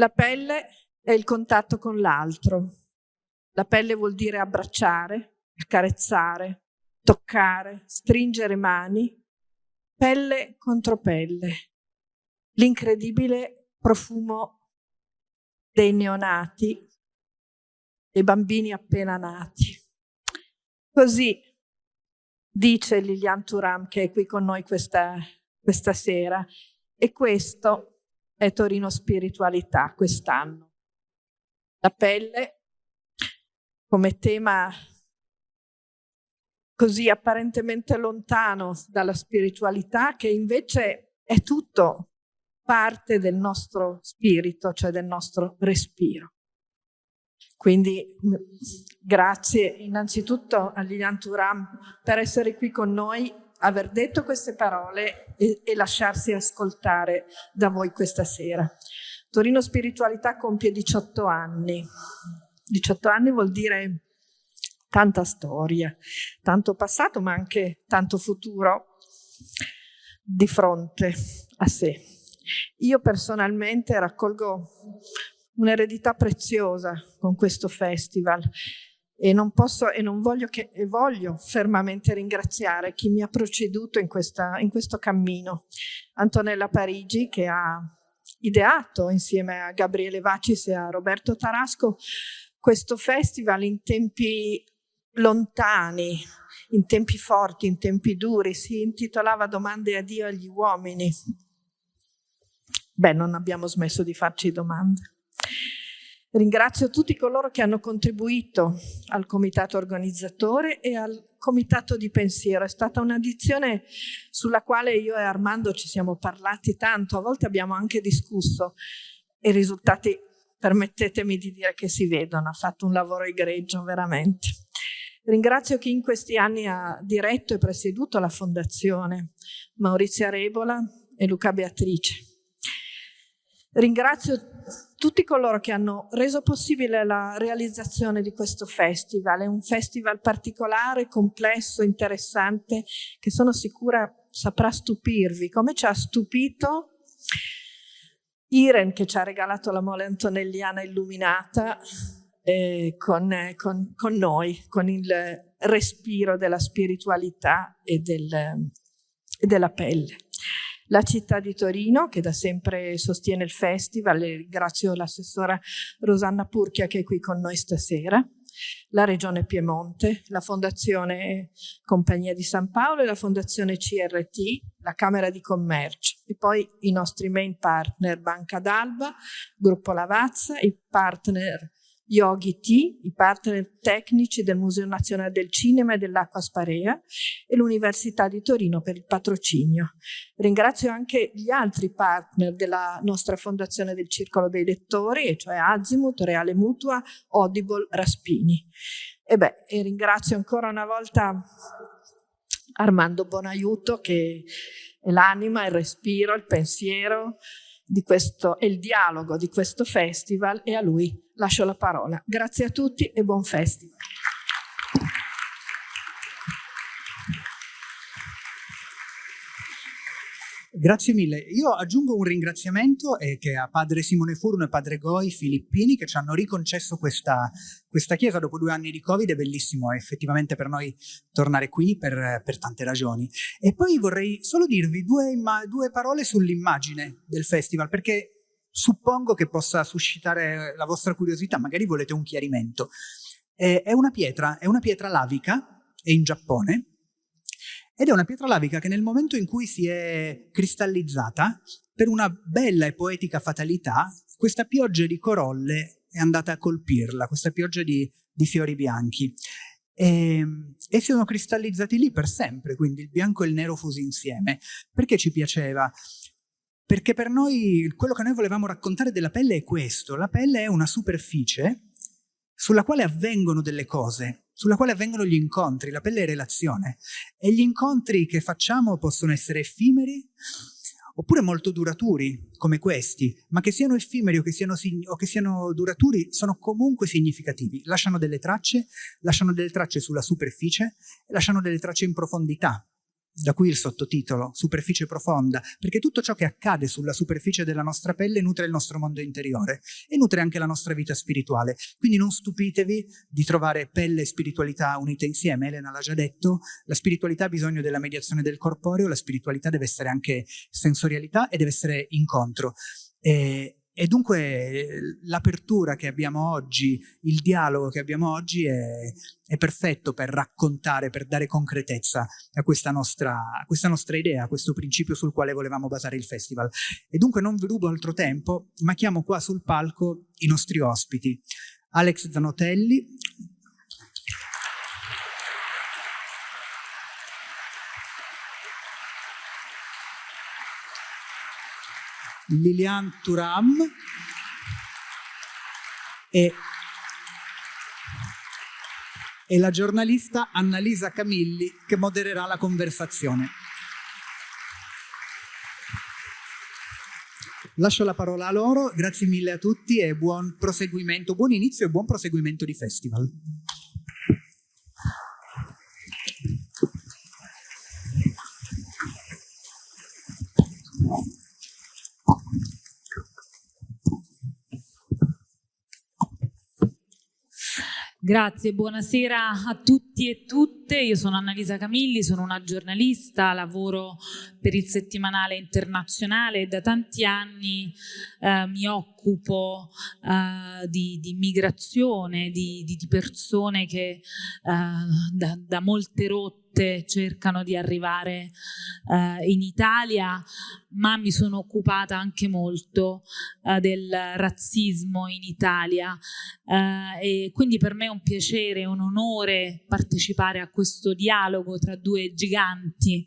La pelle è il contatto con l'altro. La pelle vuol dire abbracciare, accarezzare, toccare, stringere mani, pelle contro pelle. L'incredibile profumo dei neonati, dei bambini appena nati. Così dice Lilian Turam che è qui con noi questa, questa sera e questo è Torino Spiritualità quest'anno. La pelle come tema così apparentemente lontano dalla spiritualità che invece è tutto parte del nostro spirito, cioè del nostro respiro. Quindi grazie innanzitutto a Lilian Turam per essere qui con noi, aver detto queste parole e, e lasciarsi ascoltare da voi questa sera. Torino Spiritualità compie 18 anni. 18 anni vuol dire tanta storia, tanto passato ma anche tanto futuro di fronte a sé. Io personalmente raccolgo un'eredità preziosa con questo festival e non posso e non voglio che e voglio fermamente ringraziare chi mi ha preceduto in, questa, in questo cammino. Antonella Parigi che ha ideato insieme a Gabriele Vacis e a Roberto Tarasco questo festival in tempi lontani, in tempi forti, in tempi duri, si intitolava Domande a Dio agli uomini. Beh, non abbiamo smesso di farci domande. Ringrazio tutti coloro che hanno contribuito al comitato organizzatore e al comitato di pensiero. È stata un'addizione sulla quale io e Armando ci siamo parlati tanto, a volte abbiamo anche discusso e i risultati, permettetemi di dire che si vedono, ha fatto un lavoro egregio veramente. Ringrazio chi in questi anni ha diretto e presieduto la fondazione, Maurizia Rebola e Luca Beatrice. Ringrazio tutti coloro che hanno reso possibile la realizzazione di questo festival. È un festival particolare, complesso, interessante, che sono sicura saprà stupirvi, come ci ha stupito Iren che ci ha regalato la mole antonelliana illuminata eh, con, eh, con, con, noi, con il respiro della spiritualità e, del, e della pelle la città di Torino che da sempre sostiene il festival e ringrazio l'assessora Rosanna Purchia che è qui con noi stasera, la Regione Piemonte, la Fondazione Compagnia di San Paolo e la Fondazione CRT, la Camera di Commercio e poi i nostri main partner Banca d'Alba, Gruppo Lavazza, i partner Yogi T, i partner tecnici del Museo Nazionale del Cinema e dell'Acqua Sparea e l'Università di Torino per il patrocinio. Ringrazio anche gli altri partner della nostra Fondazione del Circolo dei Lettori, cioè Azimut, Reale Mutua, Audible, Raspini. E, beh, e ringrazio ancora una volta Armando Bonaiuto che è l'anima, il respiro, il pensiero, questo, e il dialogo di questo festival e a lui lascio la parola. Grazie a tutti e buon festival. Grazie mille. Io aggiungo un ringraziamento eh, a padre Simone Furno e padre Goi Filippini che ci hanno riconcesso questa, questa chiesa dopo due anni di Covid. È bellissimo effettivamente per noi tornare qui per, per tante ragioni. E poi vorrei solo dirvi due, due parole sull'immagine del festival perché suppongo che possa suscitare la vostra curiosità, magari volete un chiarimento. È una pietra, è una pietra lavica, è in Giappone, ed è una pietra lavica che nel momento in cui si è cristallizzata, per una bella e poetica fatalità, questa pioggia di corolle è andata a colpirla, questa pioggia di, di fiori bianchi. E, e, si sono cristallizzati lì per sempre, quindi il bianco e il nero fusi insieme. Perché ci piaceva? Perché per noi, quello che noi volevamo raccontare della pelle è questo. La pelle è una superficie sulla quale avvengono delle cose, sulla quale avvengono gli incontri, la pelle è relazione. E gli incontri che facciamo possono essere effimeri oppure molto duraturi, come questi, ma che siano effimeri o che siano, o che siano duraturi sono comunque significativi. Lasciano delle tracce, lasciano delle tracce sulla superficie e lasciano delle tracce in profondità. Da qui il sottotitolo, superficie profonda, perché tutto ciò che accade sulla superficie della nostra pelle nutre il nostro mondo interiore e nutre anche la nostra vita spirituale. Quindi non stupitevi di trovare pelle e spiritualità unite insieme, Elena l'ha già detto, la spiritualità ha bisogno della mediazione del corporeo, la spiritualità deve essere anche sensorialità e deve essere incontro. E, e dunque l'apertura che abbiamo oggi, il dialogo che abbiamo oggi è, è, perfetto per raccontare, per dare concretezza a questa, nostra, a questa nostra idea, a questo principio sul quale volevamo basare il festival. E dunque non vi rubo altro tempo, ma chiamo qua sul palco i nostri ospiti. Alex Zanotelli, Lilian Turam e, e la giornalista Annalisa Camilli che modererà la conversazione. Lascio la parola a loro, grazie mille a tutti e buon proseguimento, buon inizio e buon proseguimento di festival. Grazie, buonasera a tutti e tutte. Io sono Annalisa Camilli, sono una giornalista, lavoro per il settimanale internazionale e da tanti anni eh, mi occupo eh, di, di immigrazione, di, di, di, persone che eh, da, da molte rotte cercano di arrivare eh, in Italia, ma mi sono occupata anche molto eh, del razzismo in Italia. Eh, e quindi per me è un piacere, un onore partecipare a questo dialogo tra due giganti,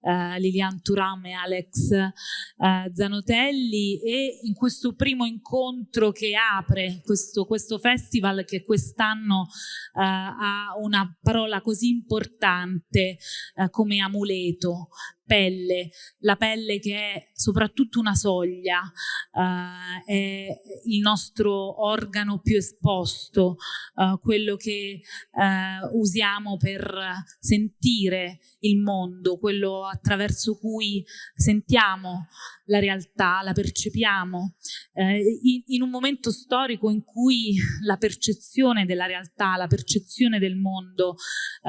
eh, Lilian Turam e Alex eh, Zanotelli. E in questo primo incontro che apre questo, questo festival che quest'anno eh, ha una parola così importante eh, come amuleto, pelle, la pelle che è soprattutto una soglia, uh, è il nostro organo più esposto, uh, quello che uh, usiamo per sentire il mondo, quello attraverso cui sentiamo la realtà, la percepiamo, in, in un momento storico in cui la percezione della realtà, la percezione del mondo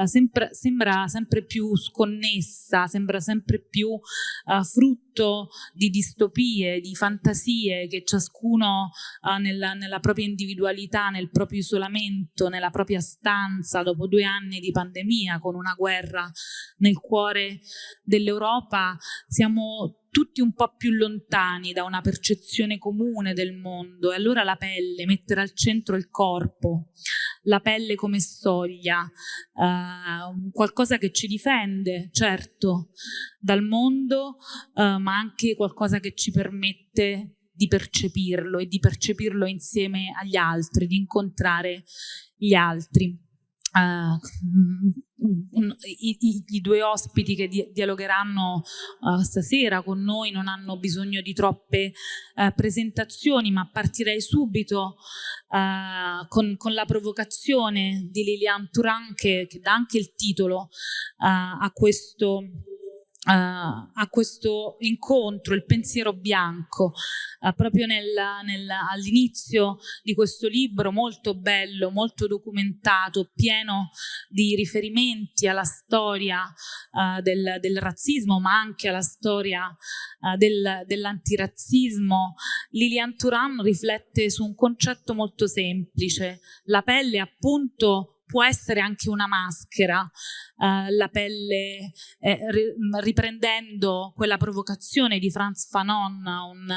sempre, sembra sempre più sconnessa, sembra sempre sempre più uh, frutto di distopie, di fantasie che ciascuno uh, nella, nella propria individualità, nel proprio isolamento, nella propria stanza, dopo due anni di pandemia, con una guerra nel cuore dell'Europa, siamo tutti un po' più lontani da una percezione comune del mondo. E allora la pelle, mettere al centro il corpo, la pelle come soglia, uh, qualcosa che ci difende, certo, dal mondo, uh, ma anche qualcosa che ci permette di percepirlo e di percepirlo insieme agli altri, di incontrare gli altri. Uh, i, i, i, due ospiti che di, dialogheranno uh, stasera con noi non hanno bisogno di troppe uh, presentazioni, ma partirei subito con, con, la provocazione di Liliane Turan che, che dà anche il titolo a questo a questo incontro, il pensiero bianco, uh, proprio all'inizio di questo libro molto bello, molto documentato, pieno di riferimenti alla storia uh, del, del, razzismo, ma anche alla storia del, dell'antirazzismo, Lilian Turan riflette su un concetto molto semplice, la pelle appunto può essere anche una maschera, uh, la pelle, eh, riprendendo quella provocazione di Franz Fanon, un,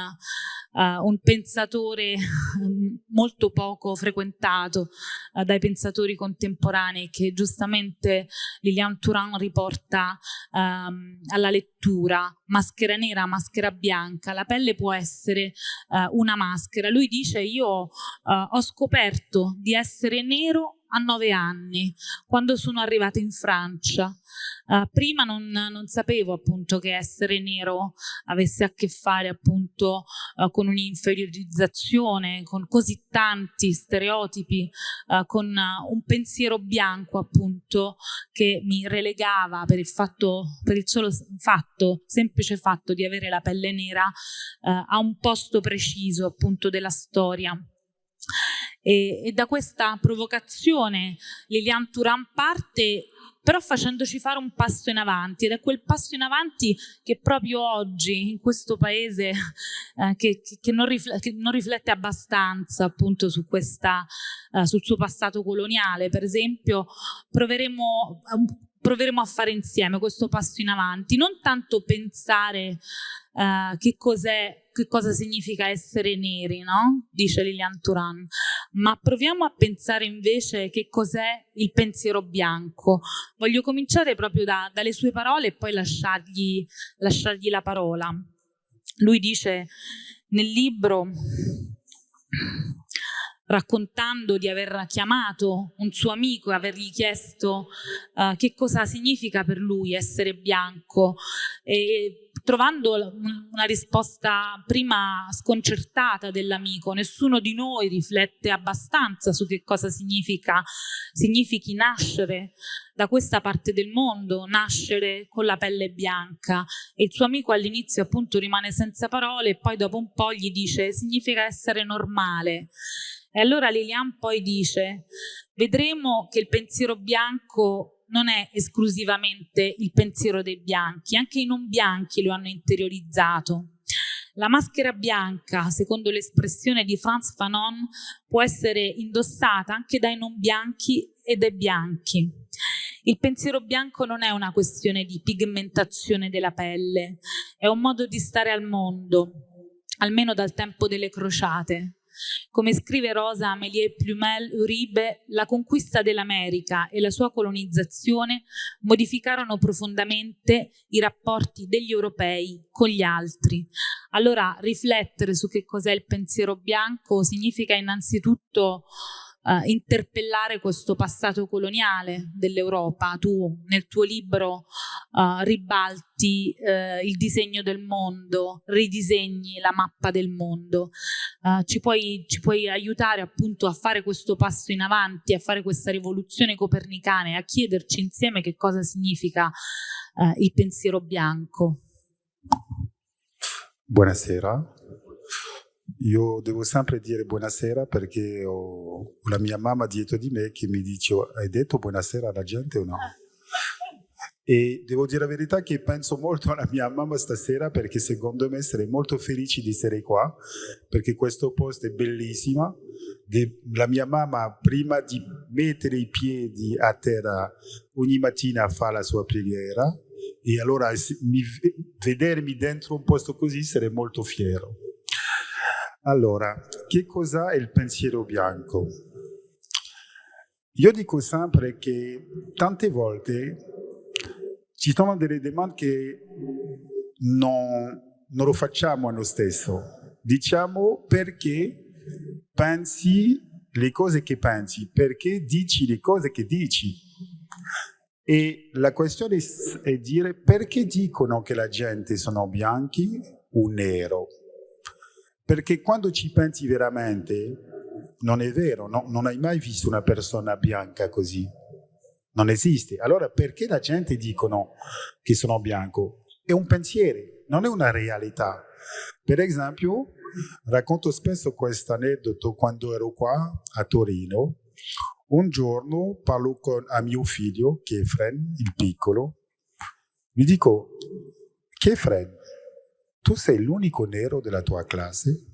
uh, un pensatore molto poco frequentato uh, dai pensatori contemporanei che giustamente Liliane Turan riporta um, alla lettura, maschera nera, maschera bianca, la pelle può essere una maschera. Lui dice io ho scoperto di essere nero a nove anni, quando sono arrivata in Francia Francia. Uh, prima non, non, sapevo appunto che essere nero avesse a che fare appunto uh, con un'inferiorizzazione, con così tanti stereotipi, uh, con un pensiero bianco appunto che mi relegava per il fatto, per il solo fatto, semplice fatto di avere la pelle nera a un posto preciso appunto della storia. E, e da questa provocazione Liliane Turan parte però facendoci fare un passo in avanti ed è quel passo in avanti che proprio oggi in questo paese eh, che, che, non che, non riflette abbastanza appunto su questa, eh, sul suo passato coloniale. Per esempio proveremo proveremo a fare insieme questo passo in avanti, non tanto pensare uh, che, che cosa significa essere neri, no? dice Lilian Turan, ma proviamo a pensare invece che cos'è il pensiero bianco. Voglio cominciare proprio da, dalle sue parole e poi lasciargli, lasciargli la parola. Lui dice nel libro raccontando di aver chiamato un suo amico e avergli chiesto uh, che cosa significa per lui essere bianco. E trovando una risposta prima sconcertata dell'amico, nessuno di noi riflette abbastanza su che cosa significa, significhi nascere da questa parte del mondo, nascere con la pelle bianca. E il suo amico all'inizio appunto rimane senza parole e poi dopo un po' gli dice significa essere normale e allora Lilian poi dice, vedremo che il pensiero bianco non è esclusivamente il pensiero dei bianchi, anche i non bianchi lo hanno interiorizzato. La maschera bianca, secondo l'espressione di Franz Fanon, può essere indossata anche dai non bianchi e dai bianchi. Il pensiero bianco non è una questione di pigmentazione della pelle, è un modo di stare al mondo, almeno dal tempo delle crociate. Come scrive Rosa Amélie Plumel Uribe, la conquista dell'America e la sua colonizzazione modificarono profondamente i rapporti degli europei con gli altri. Allora riflettere su che cos'è il pensiero bianco significa innanzitutto uh, interpellare questo passato coloniale dell'Europa. Tu nel tuo libro uh, ribalti uh, il disegno del mondo, ridisegni la mappa del mondo. Ci puoi, ci, puoi, aiutare appunto a fare questo passo in avanti, a fare questa rivoluzione copernicana e a chiederci insieme che cosa significa il pensiero bianco. Buonasera, io devo sempre dire buonasera perché ho la mia mamma dietro di me che mi dice hai detto buonasera alla gente o no? E devo dire la verità che penso molto alla mia mamma stasera perché secondo me sarei molto felice di essere qua perché questo posto è bellissimo. La mia mamma prima di mettere i piedi a terra ogni mattina fa la sua preghiera e allora vedermi dentro un posto così sarei molto fiero. Allora, che cosa è il pensiero bianco? Io dico sempre che tante volte ci sono delle domande che non, non lo facciamo a noi stessi. Diciamo perché pensi le cose che pensi, perché dici le cose che dici. E la questione è dire perché dicono che la gente sono bianchi o nero perché quando ci pensi veramente, non è vero, no? non hai mai visto una persona bianca così. Non esiste. Allora perché la gente dicono che sono bianco? È un pensiero, non è una realtà. Per esempio, racconto spesso questo aneddoto quando ero qua a Torino. Un giorno parlo con a mio figlio, Kefren, il piccolo, gli dico, Kefren, tu sei l'unico nero della tua classe?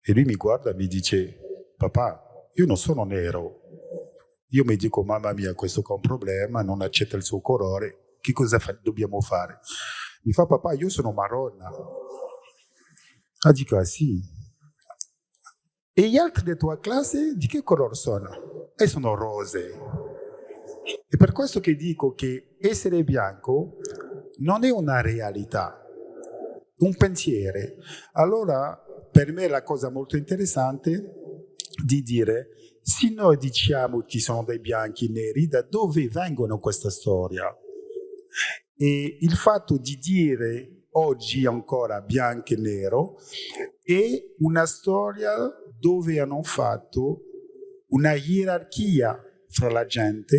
E lui mi guarda e mi dice, papà, io non sono nero. Io mi dico, mamma mia, questo è un problema, non accetta il suo colore, che cosa fa dobbiamo fare? Mi fa, papà, io sono marronna. Ah, dico, ah sì. E gli altri della tua classe di che colore sono? E sono rose. È per questo che dico che essere bianco non è una realtà, un pensiero. Allora, per me la cosa molto interessante di dire se noi diciamo che sono dei bianchi e neri, da dove vengono questa storia? E il fatto di dire oggi ancora bianco e nero è una storia dove hanno fatto una gerarchia fra la gente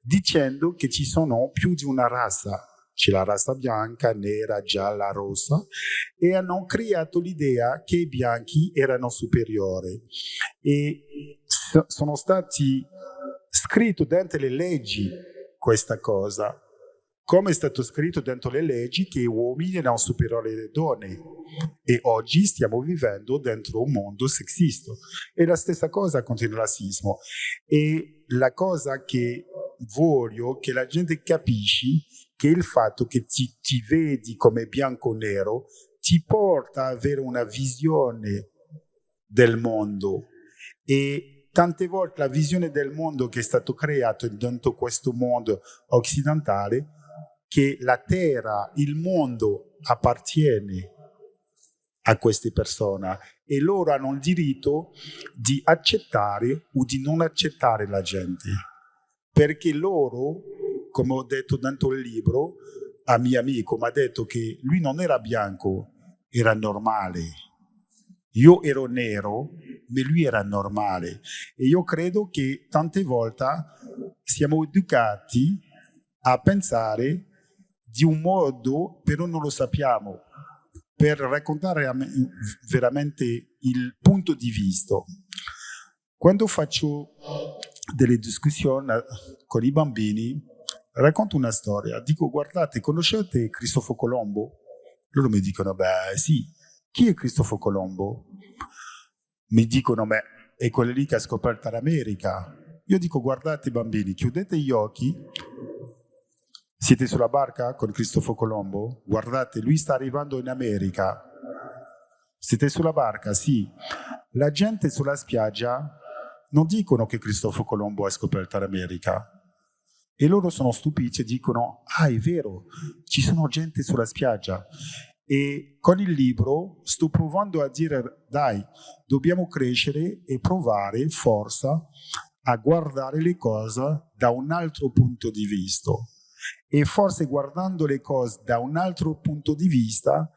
dicendo che ci sono più di una razza c'è la razza bianca, nera, gialla, rossa, e hanno creato l'idea che i bianchi erano superiori. E sono stati scritti dentro le leggi questa cosa, come è stato scritto dentro le leggi che gli uomini erano superiori alle donne e oggi stiamo vivendo dentro un mondo sexista. E la stessa cosa con il razzismo. E la cosa che voglio che la gente capisci che il fatto che ti, ti vedi come bianco-nero ti porta ad avere una visione del mondo. E tante volte la visione del mondo che è stato creato dentro questo mondo occidentale che la terra, il mondo appartiene a queste persone e loro hanno il diritto di accettare o di non accettare la gente. Perché loro come ho detto dentro il libro, a mio amico mi ha detto che lui non era bianco, era normale. Io ero nero, ma lui era normale. E io credo che tante volte siamo educati a pensare di un modo, però non lo sappiamo, per raccontare veramente il punto di vista. Quando faccio delle discussioni con i bambini, racconto una storia, dico guardate, conoscete Cristoforo Colombo? Loro mi dicono, beh sì, chi è Cristoforo Colombo? Mi dicono, beh, è quello lì che ha scoperto l'America. Io dico, guardate bambini, chiudete gli occhi, siete sulla barca con Cristoforo Colombo? Guardate, lui sta arrivando in America. Siete sulla barca? Sì. La gente sulla spiaggia non dicono che Cristoforo Colombo ha scoperto l'America e loro sono stupiti e dicono, ah è vero, ci sono gente sulla spiaggia. E con il libro sto provando a dire, dai, dobbiamo crescere e provare forza a guardare le cose da un altro punto di vista. E forse guardando le cose da un altro punto di vista,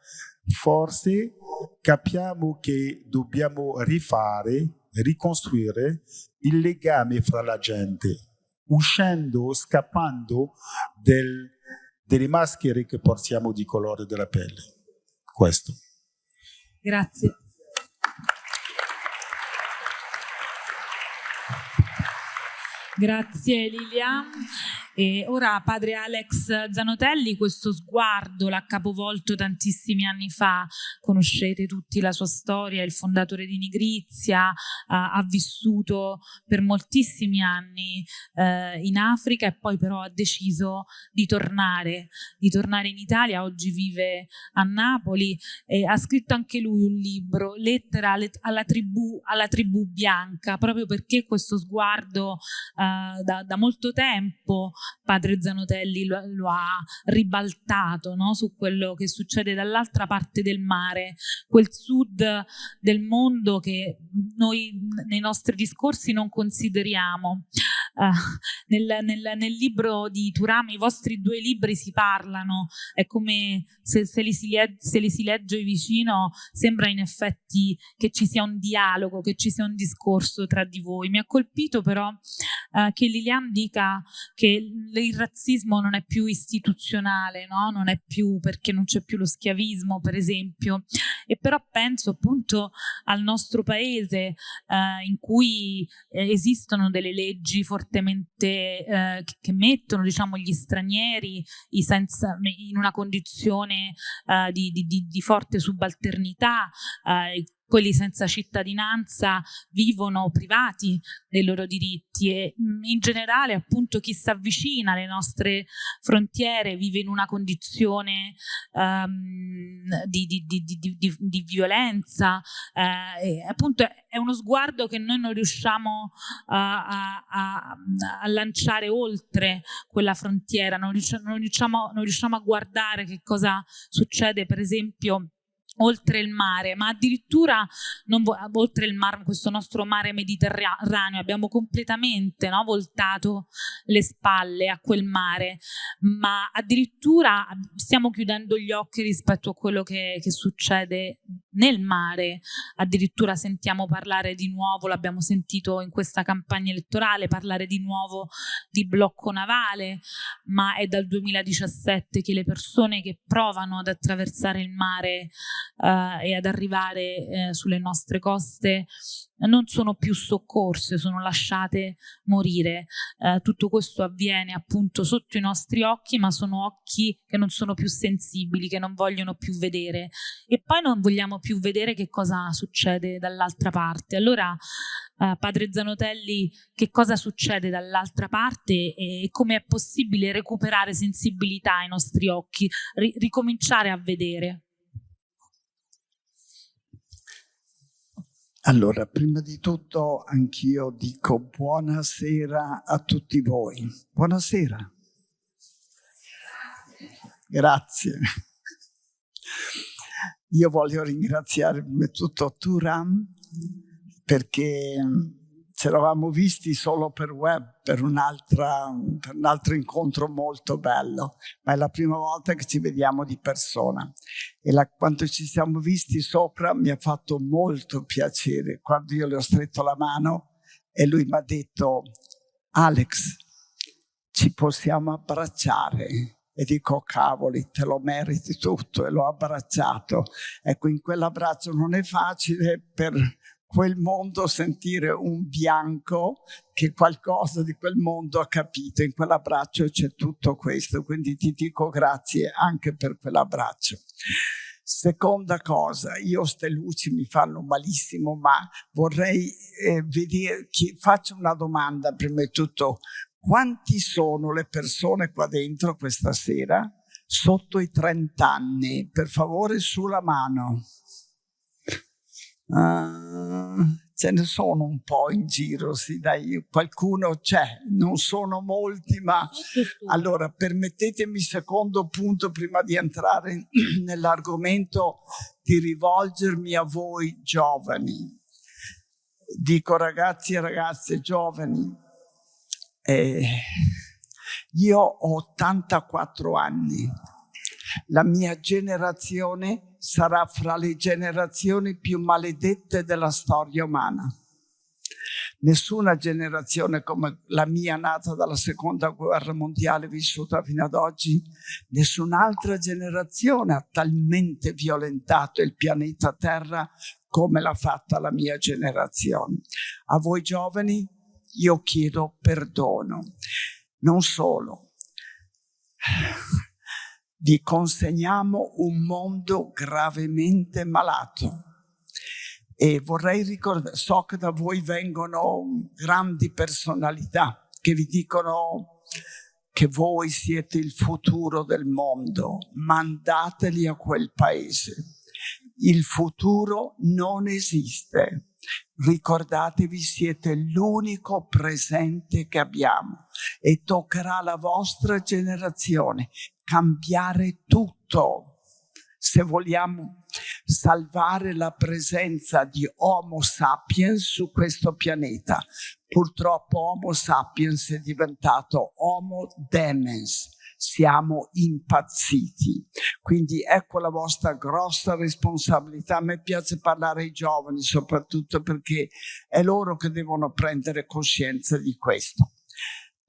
forse capiamo che dobbiamo rifare, ricostruire il legame fra la gente uscendo, scappando del, delle maschere che portiamo di colore della pelle. Questo. Grazie. Grazie Lilian. E ora padre Alex Zanotelli, questo sguardo l'ha capovolto tantissimi anni fa, conoscete tutti la sua storia, il fondatore di Nigrizia, ha, vissuto per moltissimi anni eh, in Africa e poi però ha deciso di tornare, di tornare in Italia, oggi vive a Napoli e ha scritto anche lui un libro, Lettera alla tribù, alla tribù bianca, proprio perché questo sguardo eh, da, da molto tempo padre Zanotelli lo, lo ha ribaltato no? su quello che succede dall'altra parte del mare, quel sud del mondo che noi nei nostri discorsi non consideriamo. Uh, nel, nel, nel, libro di Turami, i vostri due libri si parlano, è come se, se, li si, se li si legge vicino, sembra in effetti che ci sia un dialogo, che ci sia un discorso tra di voi. Mi ha colpito però uh, che Lilian dica che il razzismo non è più istituzionale, no? non è più perché non c'è più lo schiavismo, per esempio. E però penso appunto al nostro paese eh, in cui eh, esistono delle leggi fortemente eh, che mettono diciamo, gli stranieri senza, in una condizione eh, di, di, di, forte subalternità, eh, quelli senza cittadinanza vivono privati dei loro diritti e mm, in generale appunto chi si avvicina alle nostre frontiere vive in una condizione um, di, di, di, di, violenza eh, appunto è uno sguardo che noi non riusciamo a, a, a, lanciare oltre quella frontiera. Non riusciamo, non riusciamo, non riusciamo a guardare che cosa succede per esempio oltre il mare, ma addirittura oltre il mare, questo nostro mare mediterraneo, abbiamo completamente no, voltato le spalle a quel mare, ma addirittura stiamo chiudendo gli occhi rispetto a quello che, che succede nel mare, addirittura sentiamo parlare di nuovo, l'abbiamo sentito in questa campagna elettorale, parlare di nuovo di blocco navale, ma è dal 2017 che le persone che provano ad attraversare il mare eh, e ad arrivare eh, sulle nostre coste non sono più soccorse, sono lasciate morire. Eh, tutto questo avviene appunto sotto i nostri occhi, ma sono occhi che non sono più sensibili, che non vogliono più vedere. E poi non vogliamo più vedere che cosa succede dall'altra parte. Allora, eh, padre Zanotelli, che cosa succede dall'altra parte e come è possibile recuperare sensibilità ai nostri occhi, ri ricominciare a vedere? Allora, prima di tutto anch'io dico buonasera a tutti voi. Buonasera. Grazie. Io voglio ringraziare prima di tutto Turam perché ci eravamo visti solo per web per, un altro incontro molto bello, ma è la prima volta che ci vediamo di persona. E la, quando ci siamo visti sopra mi ha fatto molto piacere quando io le ho stretto la mano e lui mi ha detto Alex, ci possiamo abbracciare. E dico, cavoli, te lo meriti tutto e l'ho abbracciato. Ecco, in quell'abbraccio non è facile per quel mondo sentire un bianco che qualcosa di quel mondo ha capito. In quell'abbraccio c'è tutto questo, quindi ti dico grazie anche per quell'abbraccio. Seconda cosa, io ste luci mi fanno malissimo, ma vorrei eh, vedere, chi, faccio una domanda prima di tutto, quanti sono le persone qua dentro questa sera sotto i 30 anni? Per favore sulla mano. Uh, ce ne sono un po' in giro, sì, dai, qualcuno c'è, non sono molti, ma allora permettetemi secondo punto prima di entrare nell'argomento di rivolgermi a voi giovani. Dico ragazzi e ragazze giovani, eh, io ho 84 anni, la mia generazione sarà fra le generazioni più maledette della storia umana. Nessuna generazione come la mia nata dalla seconda guerra mondiale vissuta fino ad oggi, nessun'altra generazione ha talmente violentato il pianeta Terra come l'ha fatta la mia generazione. A voi giovani io chiedo perdono. Non solo, vi consegniamo un mondo gravemente malato. E vorrei ricordare, so che da voi vengono grandi personalità che vi dicono che voi siete il futuro del mondo, mandateli a quel paese. Il futuro non esiste. Ricordatevi, siete l'unico presente che abbiamo e toccherà alla vostra generazione cambiare tutto se vogliamo salvare la presenza di Homo sapiens su questo pianeta. Purtroppo Homo sapiens è diventato Homo demens, siamo impazziti. Quindi ecco la vostra grossa responsabilità. A me piace parlare ai giovani soprattutto perché è loro che devono prendere coscienza di questo.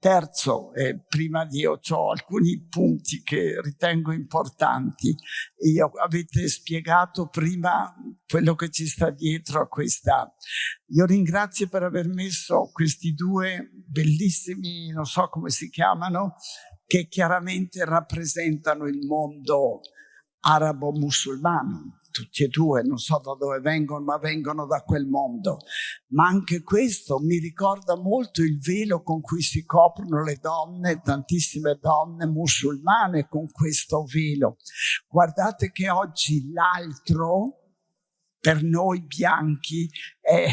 Terzo, eh, prima di io ho alcuni punti che ritengo importanti. Io, avete spiegato prima quello che ci sta dietro a questa. Io ringrazio per aver messo questi due bellissimi, non so come si chiamano, che chiaramente rappresentano il mondo arabo-musulmano tutti e due, non so da dove vengono, ma vengono da quel mondo. Ma anche questo mi ricorda molto il velo con cui si coprono le donne, tantissime donne musulmane con questo velo. Guardate che oggi l'altro, per noi bianchi, è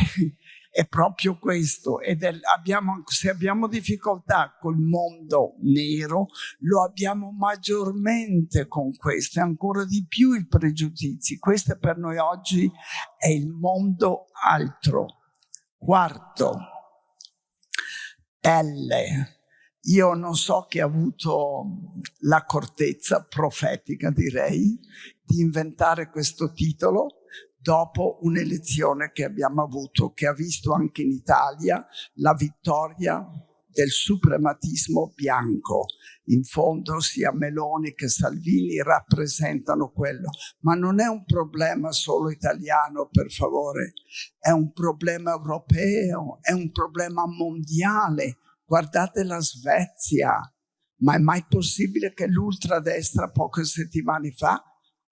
è proprio questo. Ed è, abbiamo, se abbiamo difficoltà col mondo nero, lo abbiamo maggiormente con questo, e ancora di più i pregiudizi. Questo per noi oggi è il mondo altro. Quarto, pelle. Io non so chi ha avuto l'accortezza profetica, direi, di inventare questo titolo, dopo un'elezione che abbiamo avuto, che ha visto anche in Italia la vittoria del suprematismo bianco. In fondo sia Meloni che Salvini rappresentano quello, ma non è un problema solo italiano, per favore, è un problema europeo, è un problema mondiale. Guardate la Svezia, ma è mai possibile che l'ultradestra poche settimane fa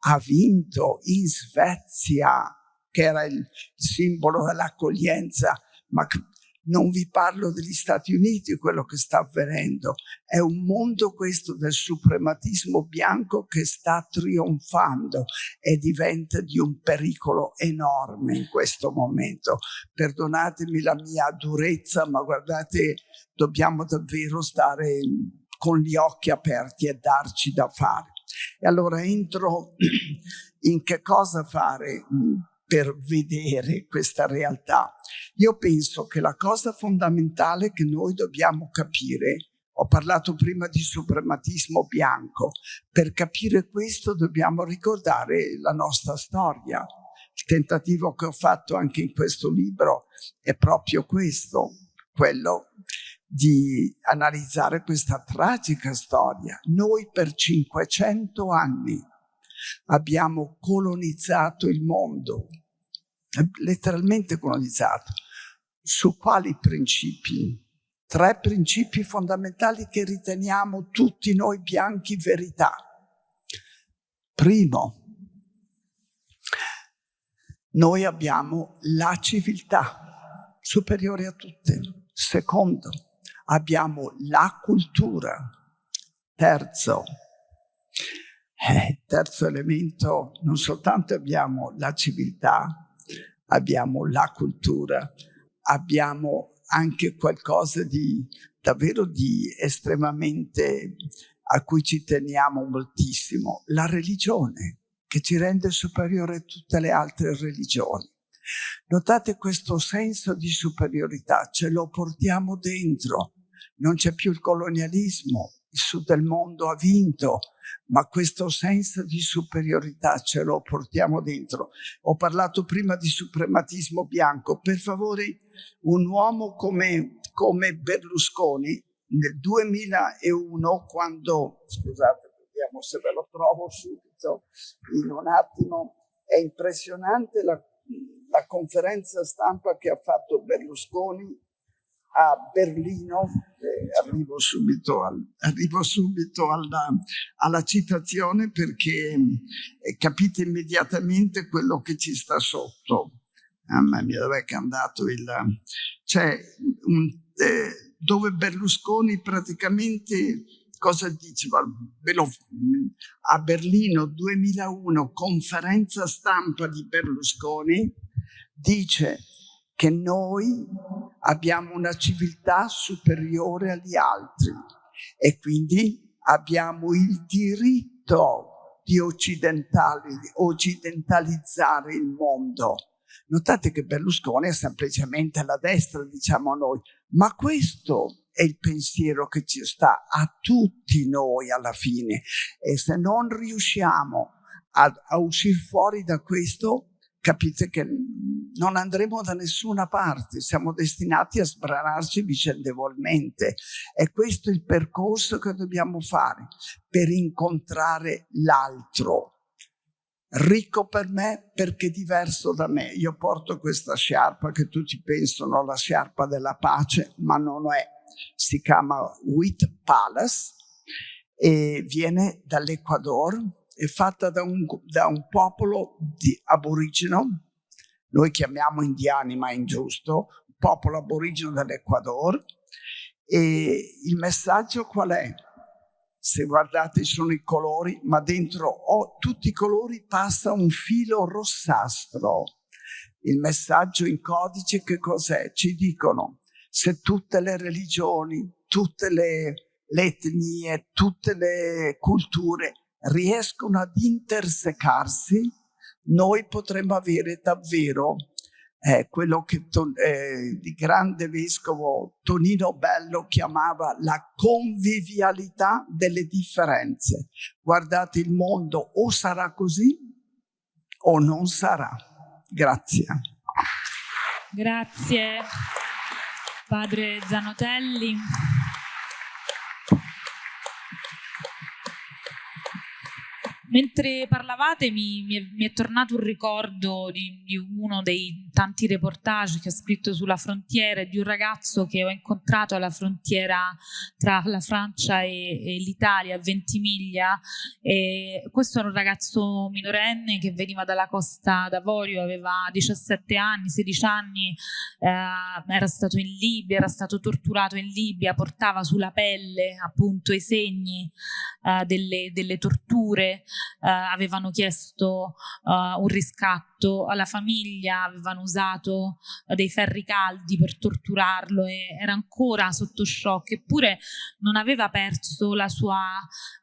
ha vinto in Svezia, che era il simbolo dell'accoglienza, ma non vi parlo degli Stati Uniti, quello che sta avvenendo. È un mondo questo del suprematismo bianco che sta trionfando e diventa di un pericolo enorme in questo momento. Perdonatemi la mia durezza, ma guardate, dobbiamo davvero stare con gli occhi aperti e darci da fare. E allora entro in che cosa fare mm, per vedere questa realtà. Io penso che la cosa fondamentale che noi dobbiamo capire ho parlato prima di suprematismo bianco. Per capire questo dobbiamo ricordare la nostra storia. Il tentativo che ho fatto anche in questo libro è proprio questo, quello di analizzare questa tragica storia. Noi per 500 anni abbiamo colonizzato il mondo, letteralmente colonizzato. Su quali principi? Tre principi fondamentali che riteniamo tutti noi bianchi verità. Primo, noi abbiamo la civiltà superiore a tutte. Secondo, abbiamo la cultura. Terzo, eh, terzo elemento, non soltanto abbiamo la civiltà, abbiamo la cultura, abbiamo anche qualcosa di davvero di estremamente a cui ci teniamo moltissimo, la religione, che ci rende superiore a tutte le altre religioni. Notate questo senso di superiorità, ce lo portiamo dentro, non c'è più il colonialismo, il sud del mondo ha vinto, ma questo senso di superiorità ce lo portiamo dentro. Ho parlato prima di suprematismo bianco, per favore un uomo come, come Berlusconi nel 2001 quando, scusate, vediamo se ve lo trovo subito in un attimo, è impressionante la, la conferenza stampa che ha fatto Berlusconi a Berlino, eh, arrivo subito, al, arrivo subito alla, alla, citazione perché eh, capite immediatamente quello che ci sta sotto. Mamma mia, dov'è che è andato il... C'è un, eh, dove Berlusconi praticamente cosa diceva? A Berlino 2001, conferenza stampa di Berlusconi, dice che noi abbiamo una civiltà superiore agli altri e quindi abbiamo il diritto di occidentalizzare il mondo. Notate che Berlusconi è semplicemente alla destra, diciamo noi, ma questo è il pensiero che ci sta a tutti noi alla fine e se non riusciamo a, a uscire fuori da questo capite che non andremo da nessuna parte, siamo destinati a sbranarci vicendevolmente. È questo il percorso che dobbiamo fare per incontrare l'altro. Ricco per me perché diverso da me. Io porto questa sciarpa che tutti pensano la sciarpa della pace, ma non è. Si chiama Wheat Palace e viene dall'Ecuador, è fatta da un, da un popolo aborigeno, noi chiamiamo indiani ma è ingiusto, popolo aborigeno dell'Ecuador e il messaggio qual è? Se guardate sono i colori, ma dentro oh, tutti i colori passa un filo rossastro. Il messaggio in codice che cos'è? Ci dicono se tutte le religioni, tutte le, le etnie, tutte le culture riescono ad intersecarsi, noi potremmo avere davvero eh, quello che eh, il grande vescovo Tonino Bello chiamava la convivialità delle differenze. Guardate, il mondo o sarà così o non sarà. Grazie. Grazie, padre Zanotelli. Mentre parlavate mi, mi, è, mi, è, tornato un ricordo di, di, uno dei tanti reportage che ho scritto sulla frontiera di un ragazzo che ho incontrato alla frontiera tra la Francia e, e l'Italia a Ventimiglia. E questo era un ragazzo minorenne che veniva dalla Costa d'Avorio, aveva 17 anni, 16 anni, eh, era stato in Libia, era stato torturato in Libia, portava sulla pelle appunto i segni eh, delle, delle torture avevano chiesto uh, un riscatto alla famiglia, avevano usato uh, dei ferri caldi per torturarlo e era ancora sotto shock, eppure non aveva perso la sua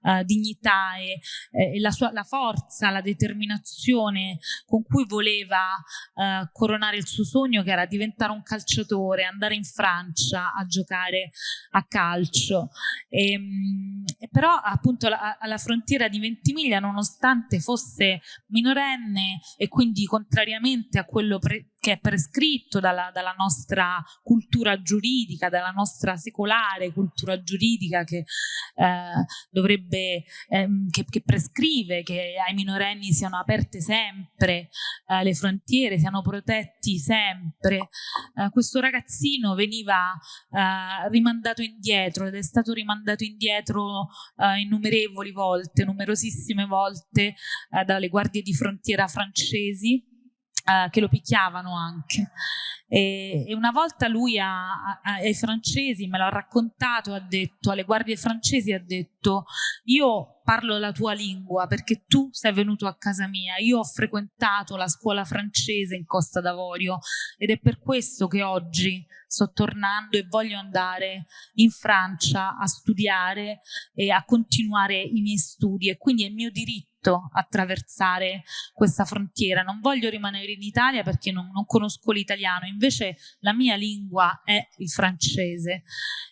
uh, dignità e, e la, sua, la, forza, la determinazione con cui voleva coronare il suo sogno che era diventare un calciatore, andare in Francia a giocare a calcio. E, ehm, e però appunto alla, alla frontiera di Ventimiglia nonostante fosse minorenne e quindi contrariamente a quello che è prescritto dalla, dalla, nostra cultura giuridica, dalla nostra secolare cultura giuridica che eh, dovrebbe, ehm, che, che, prescrive che ai minorenni siano aperte sempre eh, le frontiere, siano protetti sempre. Eh, questo ragazzino veniva eh, rimandato indietro ed è stato rimandato indietro eh, innumerevoli volte, numerosissime volte eh, dalle guardie di frontiera francesi Uh, che lo picchiavano anche. E, e una volta lui a, a, ai francesi, me l'ha raccontato, ha detto, alle guardie francesi ha detto, io parlo la tua lingua perché tu sei venuto a casa mia, io ho frequentato la scuola francese in Costa d'Avorio ed è per questo che oggi sto tornando e voglio andare in Francia a studiare e a continuare i miei studi. E quindi è mio diritto attraversare questa frontiera. Non voglio rimanere in Italia perché non, non conosco l'italiano, invece la mia lingua è il francese.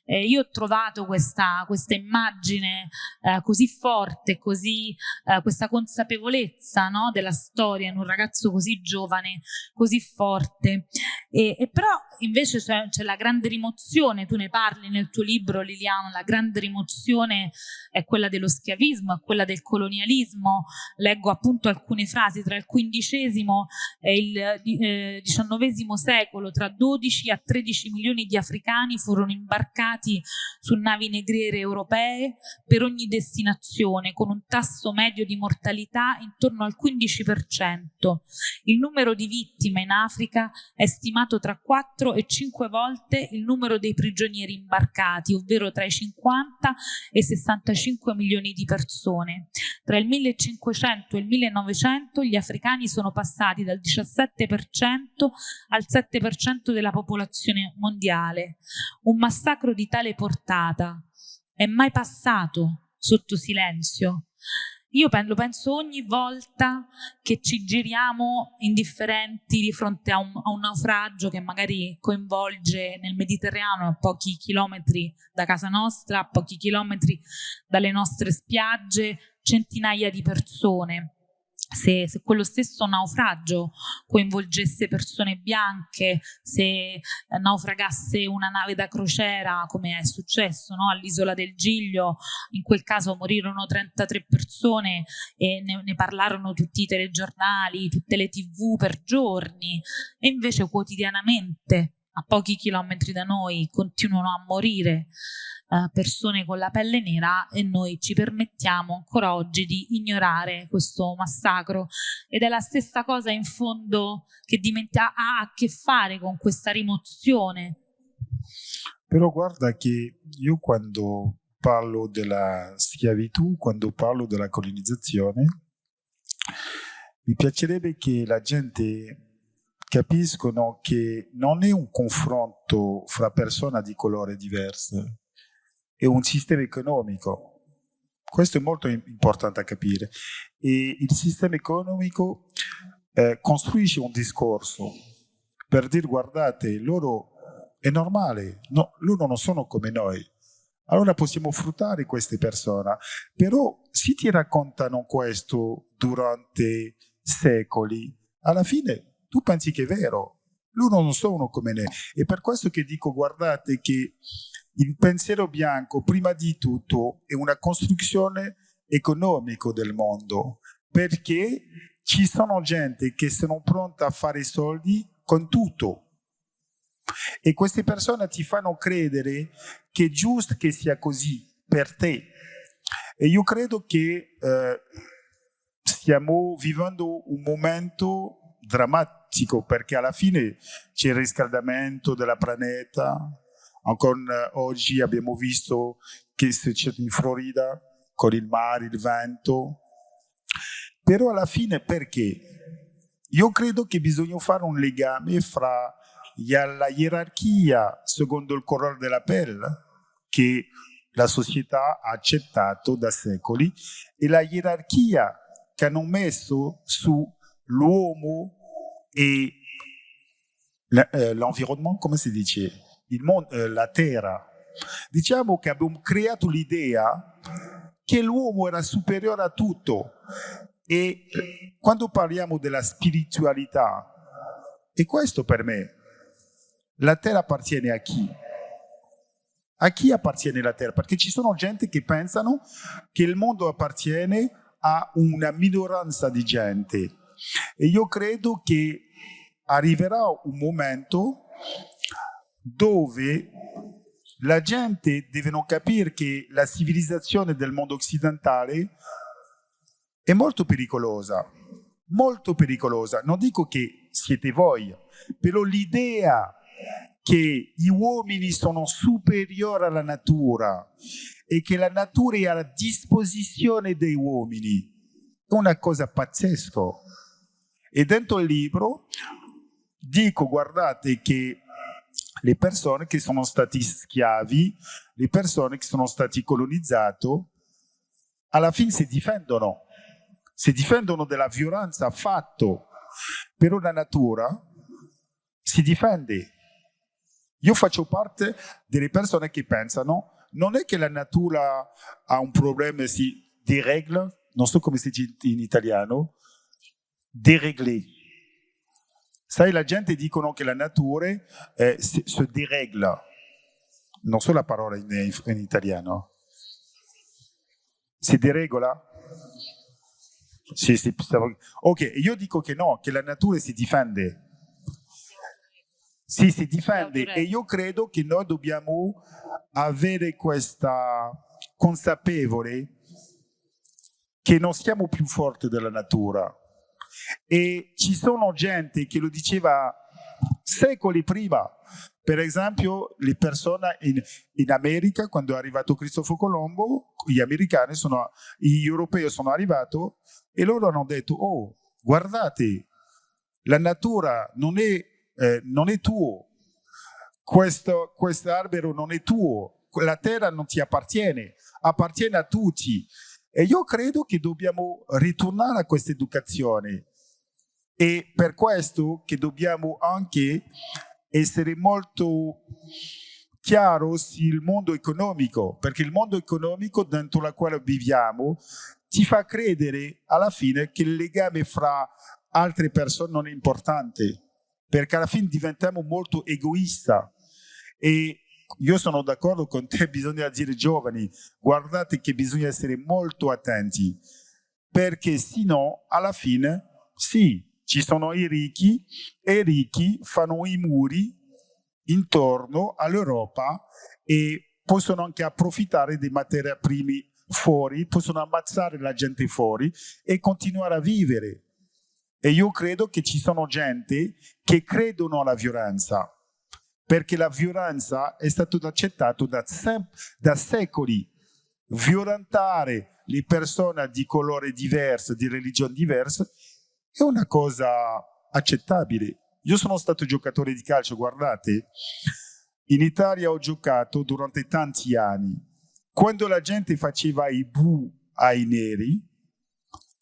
Eh, io ho trovato questa, questa immagine eh, così forte, così, eh, questa consapevolezza no, della storia in un ragazzo così giovane, così forte. E, e però invece c'è la grande rimozione, tu ne parli nel tuo libro Liliano, la grande rimozione è quella dello schiavismo, è quella del colonialismo. Leggo appunto alcune frasi tra il XV e il XIX eh, secolo, tra 12 a 13 milioni di africani furono imbarcati su navi negriere europee per ogni destinazione, con un tasso medio di mortalità intorno al 15%. Il numero di vittime in Africa è stimato tra 4 e 5 volte il numero dei prigionieri imbarcati, ovvero tra i 50 e i 65 milioni di persone. Tra il 1500 e il 1900 gli africani sono passati dal 17% al 7% della popolazione mondiale. Un massacro di tale portata è mai passato sotto silenzio? Io lo penso ogni volta che ci giriamo indifferenti di fronte a un, a un, naufragio che magari coinvolge nel Mediterraneo a pochi chilometri da casa nostra, a pochi chilometri dalle nostre spiagge, centinaia di persone se, se, quello stesso naufragio coinvolgesse persone bianche, se eh, naufragasse una nave da crociera, come è successo no? all'isola del Giglio, in quel caso morirono 33 persone e ne, ne parlarono tutti i telegiornali, tutte le tv per giorni, e invece quotidianamente a pochi chilometri da noi continuano a morire eh, persone con la pelle nera e noi ci permettiamo ancora oggi di ignorare questo massacro ed è la stessa cosa in fondo che ha a che fare con questa rimozione. Però guarda che io quando parlo della schiavitù, quando parlo della colonizzazione, mi piacerebbe che la gente capiscono che non è un confronto fra persone di colore diverse, è un sistema economico. Questo è molto importante a capire. E il sistema economico eh, costruisce un discorso per dire guardate, loro è normale, no, loro non sono come noi. Allora possiamo fruttare queste persone. Però se ti raccontano questo durante secoli, alla fine tu pensi che è vero. Loro non sono come noi. E per questo che dico, guardate che il pensiero bianco, prima di tutto, è una costruzione economica del mondo, perché ci sono gente che sono pronta a fare soldi con tutto. E queste persone ti fanno credere che è giusto che sia così per te. E io credo che eh, stiamo vivendo un momento drammatico perché alla fine c'è il riscaldamento della pianeta, Ancora oggi abbiamo visto che c'è in Florida con il mare, il vento. Però alla fine perché? Io credo che bisogna fare un legame fra la gerarchia secondo il colore della pelle che la società ha accettato da secoli e la gerarchia che hanno messo sull'uomo e eh, l'environnement, come si dice? mondo, eh, la terra. Diciamo che abbiamo creato l'idea che l'uomo era superiore a tutto e quando parliamo della spiritualità, e questo per me, la terra appartiene a chi? A chi appartiene la terra? Perché ci sono gente che pensano che il mondo appartiene a una minoranza di gente e io credo che arriverà un momento dove la gente deve capire che la civilizzazione del mondo occidentale è molto pericolosa, molto pericolosa. Non dico che siete voi, però l'idea che gli uomini sono superiori alla natura e che la natura è a disposizione dei uomini è una cosa pazzesca. E dentro il libro dico, guardate, che le persone che sono stati schiavi, le persone che sono stati colonizzati, alla fine si difendono, si difendono della violenza fatta per una natura, si difende. Io faccio parte delle persone che pensano non è che la natura ha un problema, si deregla, non so come si dice in italiano, dereglé Sai, la gente dicono che la natura eh, si, si deregla. Non so la parola in, in italiano. Si deregola? Sì, sì, ok, io dico che no, che la natura si difende. Sì, si difende e io credo che noi dobbiamo avere questa consapevole che non siamo più forti della natura, e ci sono gente che lo diceva secoli prima. Per esempio, le persone in, in America, quando è arrivato Cristoforo Colombo, gli americani, sono, gli europei sono arrivati e loro hanno detto, oh, guardate, la natura non è, eh, non è tuo, questo, questo albero non è tuo, la terra non ti appartiene, appartiene a tutti. E io credo che dobbiamo ritornare a questa educazione e per questo che dobbiamo anche essere molto chiaro sul mondo economico, perché il mondo economico dentro il quale viviamo ti fa credere alla fine che il legame fra altre persone non è importante, perché alla fine diventiamo molto egoista. E io sono d'accordo con te, bisogna dire giovani, guardate che bisogna essere molto attenti, perché se no, alla fine, sì, ci sono i ricchi e i ricchi fanno i muri intorno all'Europa e possono anche approfittare dei materie primi fuori, possono ammazzare la gente fuori e continuare a vivere. E io credo che ci sono gente che credono alla violenza, perché la violenza è stata accettata da, da secoli. Violentare le persone di colore diverso, di religione diversa, è una cosa accettabile. Io sono stato giocatore di calcio, guardate, in Italia ho giocato durante tanti anni. Quando la gente faceva i bu ai neri,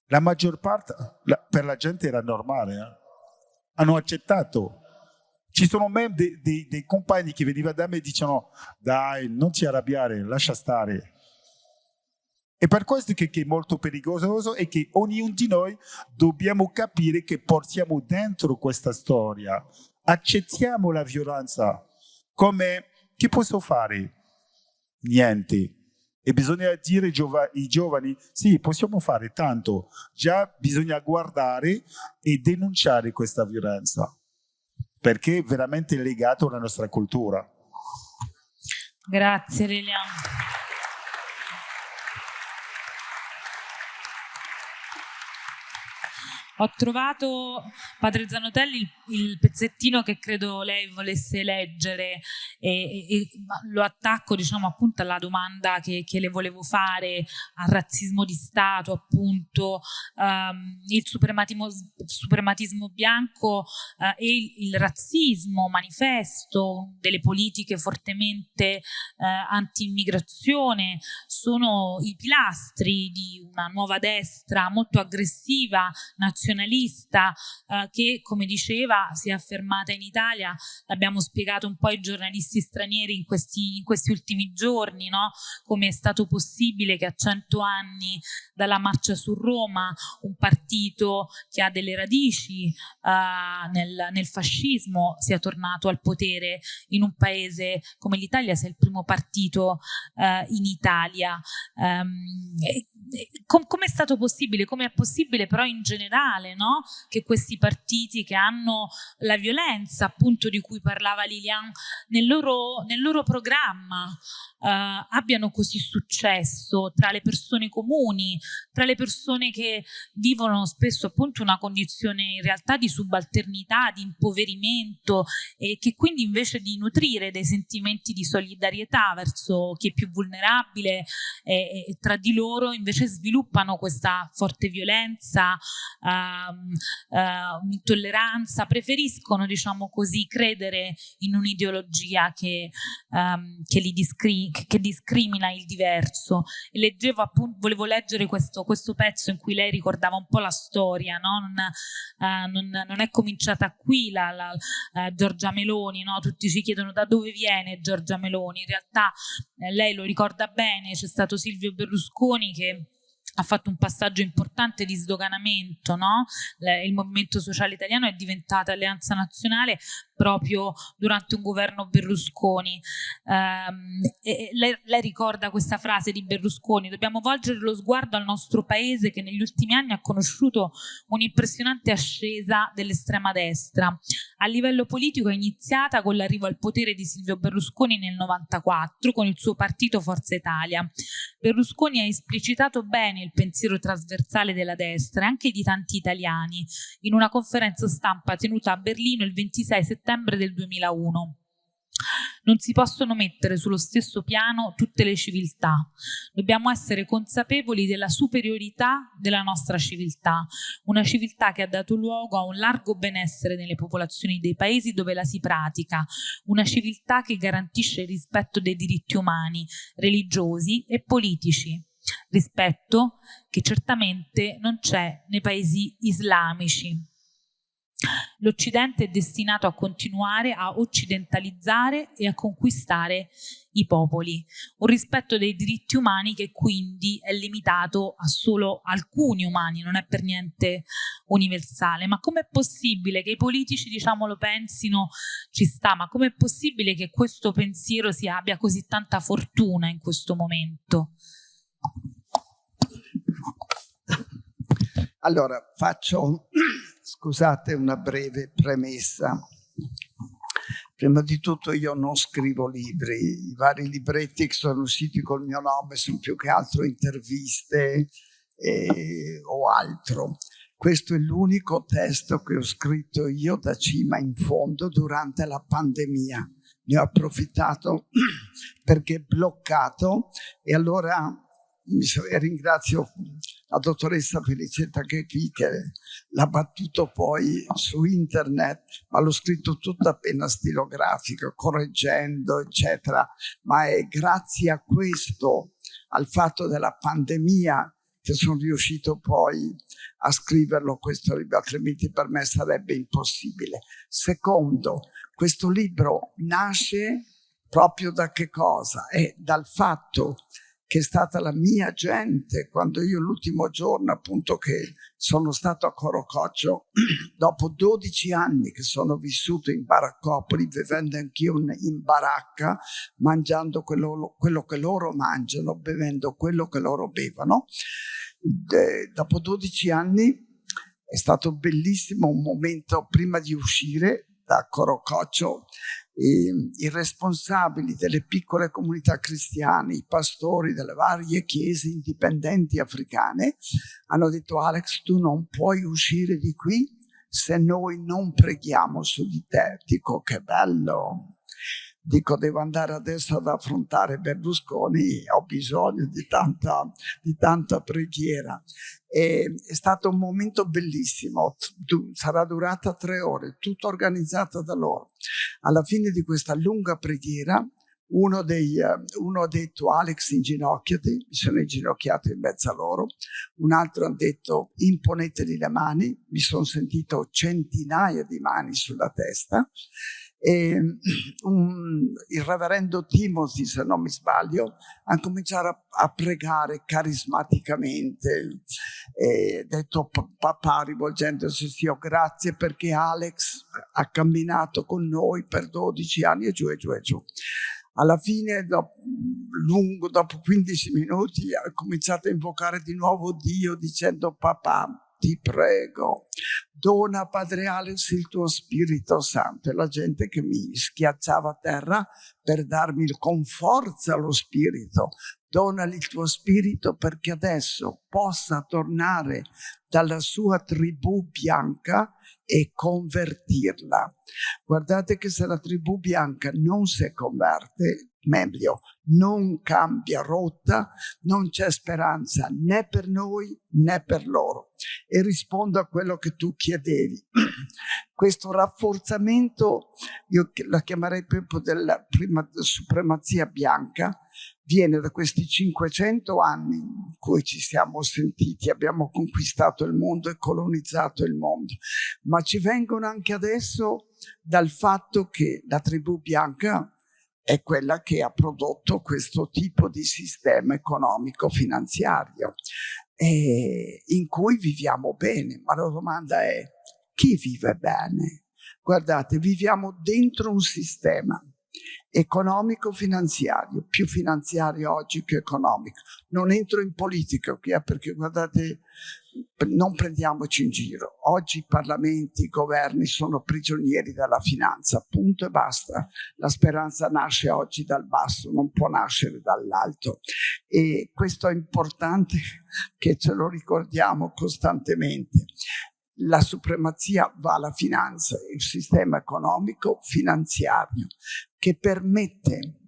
la maggior parte, la, per la gente era normale, eh? hanno accettato. Ci sono même dei, dei, dei compagni che venivano da me e dicevano dai, non ti arrabbiare, lascia stare. E per questo che, che, è molto pericoloso è che ognuno di noi dobbiamo capire che portiamo dentro questa storia, accettiamo la violenza come che posso fare? Niente. E bisogna dire ai giovani, sì, possiamo fare tanto, già bisogna guardare e denunciare questa violenza, perché è veramente legato alla nostra cultura. Grazie Lilian. Ho trovato, padre Zanotelli, il, il, pezzettino che credo lei volesse leggere e, e, lo attacco diciamo appunto alla domanda che, che, le volevo fare, al razzismo di Stato appunto, um, il suprematismo, suprematismo bianco uh, e il, il, razzismo manifesto delle politiche fortemente uh, anti-immigrazione sono i pilastri di una nuova destra molto aggressiva, nazionale nazionalista eh, che, come diceva, si è affermata in Italia, l'abbiamo spiegato un po' ai giornalisti stranieri in questi, in questi ultimi giorni, no? come è stato possibile che a cento anni dalla marcia su Roma un partito che ha delle radici eh, nel, nel fascismo sia tornato al potere in un paese come l'Italia, sia il primo partito eh, in Italia. Um, com come è stato possibile? Come è possibile però in generale no? che questi partiti che hanno la violenza appunto di cui parlava Lilian nel loro, nel loro programma eh, abbiano così successo tra le persone comuni, tra le persone che vivono spesso appunto una condizione in realtà di subalternità, di impoverimento e che quindi invece di nutrire dei sentimenti di solidarietà verso chi è più vulnerabile e, e tra di loro invece sviluppano questa forte violenza, uh, uh, intolleranza, preferiscono diciamo così credere in un'ideologia che, um, che li discrimina che discrimina il diverso. E leggevo appunto, volevo leggere questo, questo, pezzo in cui lei ricordava un po' la storia, no? non, uh, non, non, è cominciata qui la, la uh, Giorgia Meloni, no? tutti ci chiedono da dove viene Giorgia Meloni, in realtà eh, lei lo ricorda bene, c'è stato Silvio Berlusconi che ha fatto un passaggio importante di sdoganamento, no? il movimento sociale italiano è diventata alleanza nazionale proprio durante un governo Berlusconi. Um, lei, lei, ricorda questa frase di Berlusconi, dobbiamo volgere lo sguardo al nostro paese che negli ultimi anni ha conosciuto un'impressionante ascesa dell'estrema destra. A livello politico è iniziata con l'arrivo al potere di Silvio Berlusconi nel 94 con il suo partito Forza Italia. Berlusconi ha esplicitato bene il pensiero trasversale della destra e anche di tanti italiani in una conferenza stampa tenuta a Berlino il 26 settembre del 2001. Non si possono mettere sullo stesso piano tutte le civiltà. Dobbiamo essere consapevoli della superiorità della nostra civiltà, una civiltà che ha dato luogo a un largo benessere nelle popolazioni dei paesi dove la si pratica, una civiltà che garantisce il rispetto dei diritti umani, religiosi e politici rispetto che certamente non c'è nei paesi islamici. L'Occidente è destinato a continuare a occidentalizzare e a conquistare i popoli, un rispetto dei diritti umani che quindi è limitato a solo alcuni umani, non è per niente universale. Ma com'è possibile che i politici, diciamo, lo pensino, ci sta, ma com'è possibile che questo pensiero si abbia così tanta fortuna in questo momento? Allora, faccio, scusate, una breve premessa. Prima di tutto io non scrivo libri, i vari libretti che sono usciti col mio nome sono più che altro interviste eh, o altro. Questo è l'unico testo che ho scritto io da cima in fondo durante la pandemia. Ne ho approfittato perché è bloccato e allora ringrazio la dottoressa Felicetta che è qui, che l'ha battuto poi su internet, ma l'ho scritto tutto a penna stilografica, correggendo, eccetera. Ma è grazie a questo, al fatto della pandemia, che sono riuscito poi a scriverlo questo libro, altrimenti per me sarebbe impossibile. Secondo, questo libro nasce proprio da che cosa? È dal fatto che è stata la mia gente quando io l'ultimo giorno appunto che sono stato a Corococcio dopo 12 anni che sono vissuto in baraccopoli vivendo anch'io in baracca mangiando quello, quello, che loro mangiano bevendo quello che loro bevono. De, dopo 12 anni è stato bellissimo un momento prima di uscire da Corococcio i responsabili delle piccole comunità cristiane, i pastori delle varie chiese indipendenti africane, hanno detto Alex tu non puoi uscire di qui se noi non preghiamo su di te. Dico che bello, dico devo andare adesso ad affrontare Berlusconi, ho bisogno di tanta, di tanta preghiera. E è stato un momento bellissimo, sarà durata tre ore, tutto organizzato da loro. Alla fine di questa lunga preghiera, uno, dei, uno ha detto Alex inginocchiati, mi sono inginocchiato in mezzo a loro, un altro ha detto imponeteli le mani, mi sono sentito centinaia di mani sulla testa e um, il reverendo Timothy, se non mi sbaglio, ha cominciato a, a pregare carismaticamente, e detto papà rivolgendosi a Dio, grazie perché Alex ha camminato con noi per 12 anni e giù e giù e giù. Alla fine, dopo, lungo, dopo 15 minuti, ha cominciato a invocare di nuovo Dio dicendo papà, ti prego, dona Padre Alex il tuo Spirito Santo. E la gente che mi schiacciava a terra per darmi con forza lo Spirito. Donali il tuo Spirito perché adesso possa tornare dalla sua tribù bianca e convertirla. Guardate che se la tribù bianca non si converte, meglio, non cambia rotta, non c'è speranza né per noi né per loro. E rispondo a quello che tu chiedevi. Questo rafforzamento, io la chiamerei proprio della prima supremazia bianca, viene da questi 500 anni in cui ci siamo sentiti, abbiamo conquistato il mondo e colonizzato il mondo, ma ci vengono anche adesso dal fatto che la tribù bianca è quella che ha prodotto questo tipo di sistema economico-finanziario in cui viviamo bene. Ma la domanda è chi vive bene? Guardate, viviamo dentro un sistema economico-finanziario, più finanziario oggi che economico. Non entro in politica qui perché guardate, non prendiamoci in giro. Oggi i parlamenti, i governi sono prigionieri della finanza, punto e basta. La speranza nasce oggi dal basso, non può nascere dall'alto. E questo è importante che ce lo ricordiamo costantemente la supremazia va alla finanza, il sistema economico finanziario che permette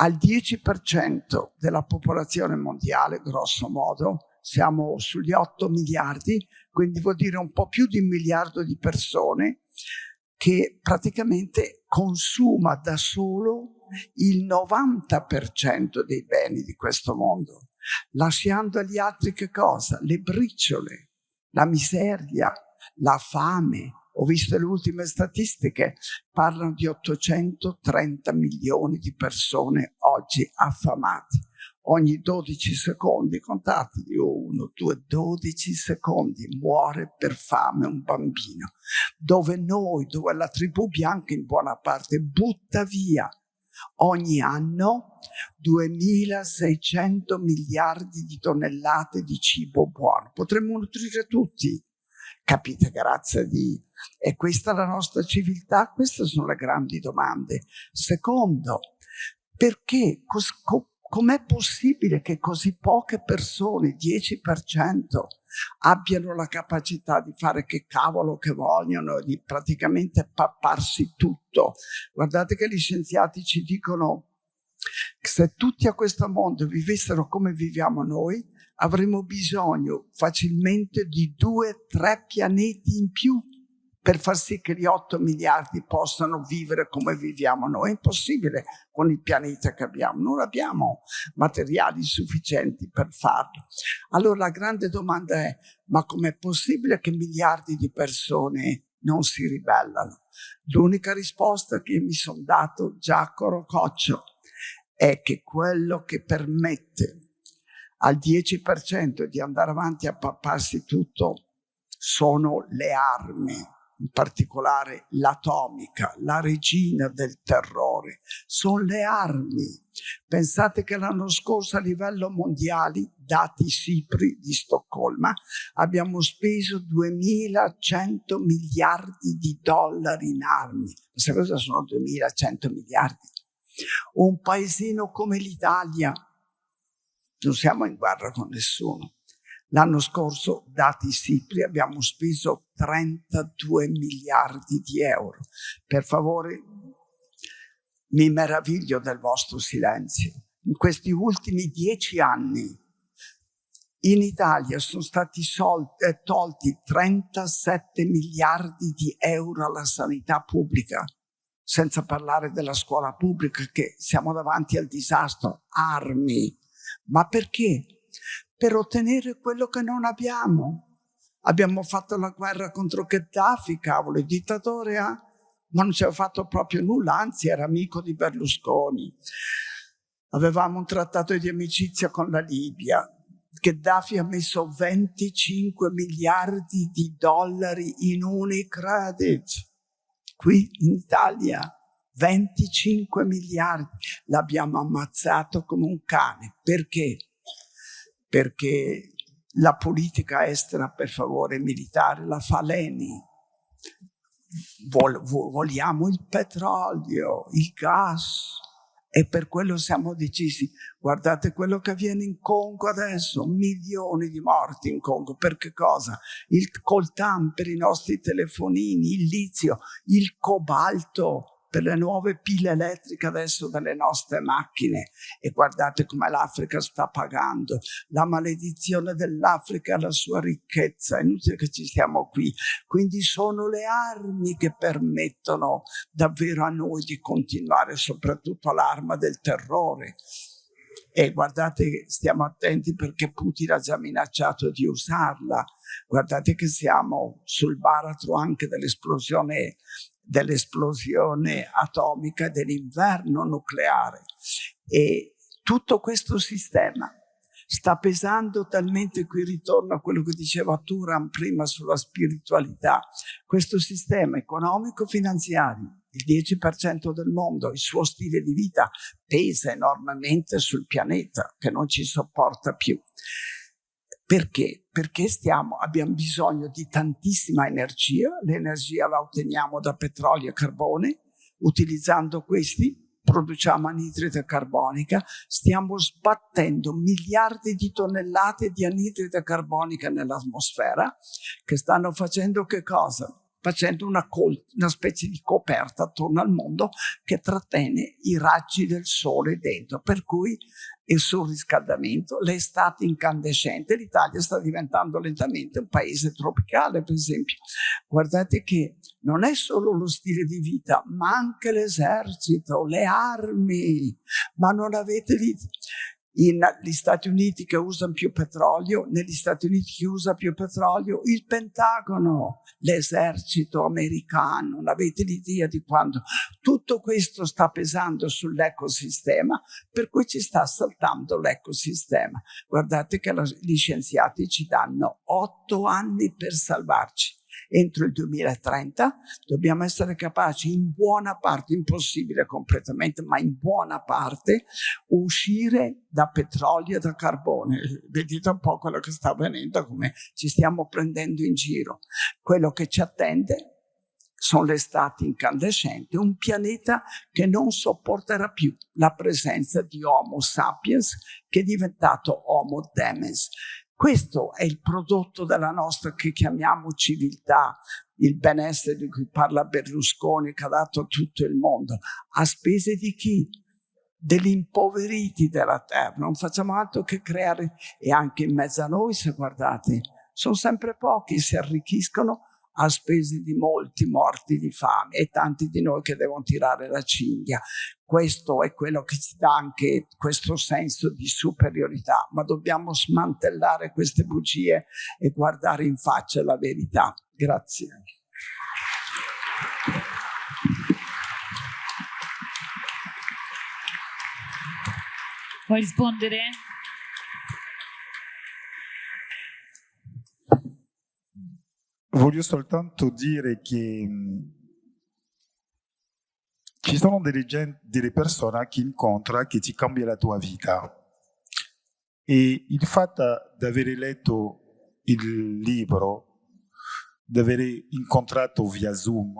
al 10% della popolazione mondiale, grosso modo, siamo sugli 8 miliardi, quindi vuol dire un po' più di un miliardo di persone, che praticamente consuma da solo il 90% dei beni di questo mondo, lasciando agli altri che cosa? Le briciole la miseria, la fame. Ho visto le ultime statistiche, parlano di 830 milioni di persone oggi affamate. Ogni 12 secondi, contate di 1, 2, 12 secondi muore per fame un bambino. Dove noi, dove la tribù bianca in buona parte butta via ogni anno 2600 miliardi di tonnellate di cibo buono. Potremmo nutrire tutti, capite, grazie di... E questa è la nostra civiltà? Queste sono le grandi domande. Secondo, perché, com'è possibile che così poche persone, 10%, abbiano la capacità di fare che cavolo che vogliono, di praticamente papparsi tutto. Guardate che gli scienziati ci dicono Se tutti a questo mondo vivessero come viviamo noi, avremmo bisogno facilmente di due, tre pianeti in più per far sì che gli 8 miliardi possano vivere come viviamo noi. È impossibile con il pianeta che abbiamo, non abbiamo materiali sufficienti per farlo. Allora la grande domanda è, ma com'è possibile che miliardi di persone non si ribellano? L'unica risposta che mi sono dato Giacomo Coccio è che quello che permette al 10% di andare avanti a papparsi tutto sono le armi in particolare l'atomica, la regina del terrore, sono le armi. Pensate che l'anno scorso a livello mondiale, dati SIPRI di Stoccolma, abbiamo speso 2100 miliardi di dollari in armi. Questa cosa sono 2100 miliardi. Un paesino come l'Italia, non siamo in guerra con nessuno, L'anno scorso, dati SIPRI, abbiamo speso 32 miliardi di euro. Per favore, mi meraviglio del vostro silenzio. In questi ultimi dieci anni in Italia sono stati eh, tolti 37 miliardi di euro alla sanità pubblica, senza parlare della scuola pubblica che siamo davanti al disastro, armi. Ma perché? Per ottenere quello che non abbiamo. Abbiamo fatto la guerra contro Gheddafi, cavolo, il dittatore, eh? ma non ci aveva fatto proprio nulla, anzi era amico di Berlusconi. Avevamo un trattato di amicizia con la Libia. Gheddafi ha messo 25 miliardi di dollari in Unicredit. Qui in Italia 25 miliardi. L'abbiamo ammazzato come un cane. Perché? Perché la politica estera, per favore, militare la fa Leni. Vol, vogliamo il petrolio, il gas e per quello siamo decisi. Guardate quello che avviene in Congo adesso, milioni di morti in Congo. Per che cosa? Il coltan per i nostri telefonini, il lizio, il cobalto per le nuove pile elettriche adesso delle nostre macchine. E guardate come l'Africa sta pagando. La maledizione dell'Africa e la sua ricchezza. È inutile che ci stiamo qui. Quindi sono le armi che permettono davvero a noi di continuare soprattutto l'arma del terrore. E guardate stiamo attenti perché Putin ha già minacciato di usarla. Guardate che siamo sul baratro anche dell'esplosione dell'esplosione atomica dell'inverno nucleare. E tutto questo sistema sta pesando talmente, qui ritorno a quello che diceva Turan prima sulla spiritualità, questo sistema economico-finanziario, il 10% del mondo, il suo stile di vita pesa enormemente sul pianeta che non ci sopporta più. Perché? Perché stiamo, abbiamo bisogno di tantissima energia, l'energia la otteniamo da petrolio e carbone, utilizzando questi produciamo anidride carbonica, stiamo sbattendo miliardi di tonnellate di anidride carbonica nell'atmosfera che stanno facendo che cosa? Facendo una, una, specie di coperta attorno al mondo che trattiene i raggi del sole dentro, per cui il surriscaldamento, l'estate incandescente, l'Italia sta diventando lentamente un paese tropicale, per esempio. Guardate che non è solo lo stile di vita, ma anche l'esercito, le armi, ma non avete negli Stati Uniti che usano più petrolio, negli Stati Uniti che usa più petrolio, il Pentagono, l'esercito americano, non avete l'idea di quando tutto questo sta pesando sull'ecosistema, per cui ci sta saltando l'ecosistema. Guardate che gli scienziati ci danno otto anni per salvarci entro il 2030 dobbiamo essere capaci in buona parte, impossibile completamente, ma in buona parte, uscire da petrolio e da carbone. Vedete un po' quello che sta avvenendo, come ci stiamo prendendo in giro. Quello che ci attende sono le stati incandescenti, un pianeta che non sopporterà più la presenza di Homo sapiens che è diventato Homo demens. Questo è il prodotto della nostra che chiamiamo civiltà, il benessere di cui parla Berlusconi che ha dato a tutto il mondo. A spese di chi? degli impoveriti della terra, non facciamo altro che creare, e anche in mezzo a noi, se guardate, sono sempre pochi, si arricchiscono a spese di molti morti di fame e tanti di noi che devono tirare la cinghia. Questo è quello che ci dà anche questo senso di superiorità, ma dobbiamo smantellare queste bugie e guardare in faccia la verità. Grazie. Vuoi rispondere? Voglio soltanto dire che mm, ci sono delle, gente, delle persone che incontri che ti cambia la tua vita. E il fatto di aver letto il libro, di aver incontrato via Zoom,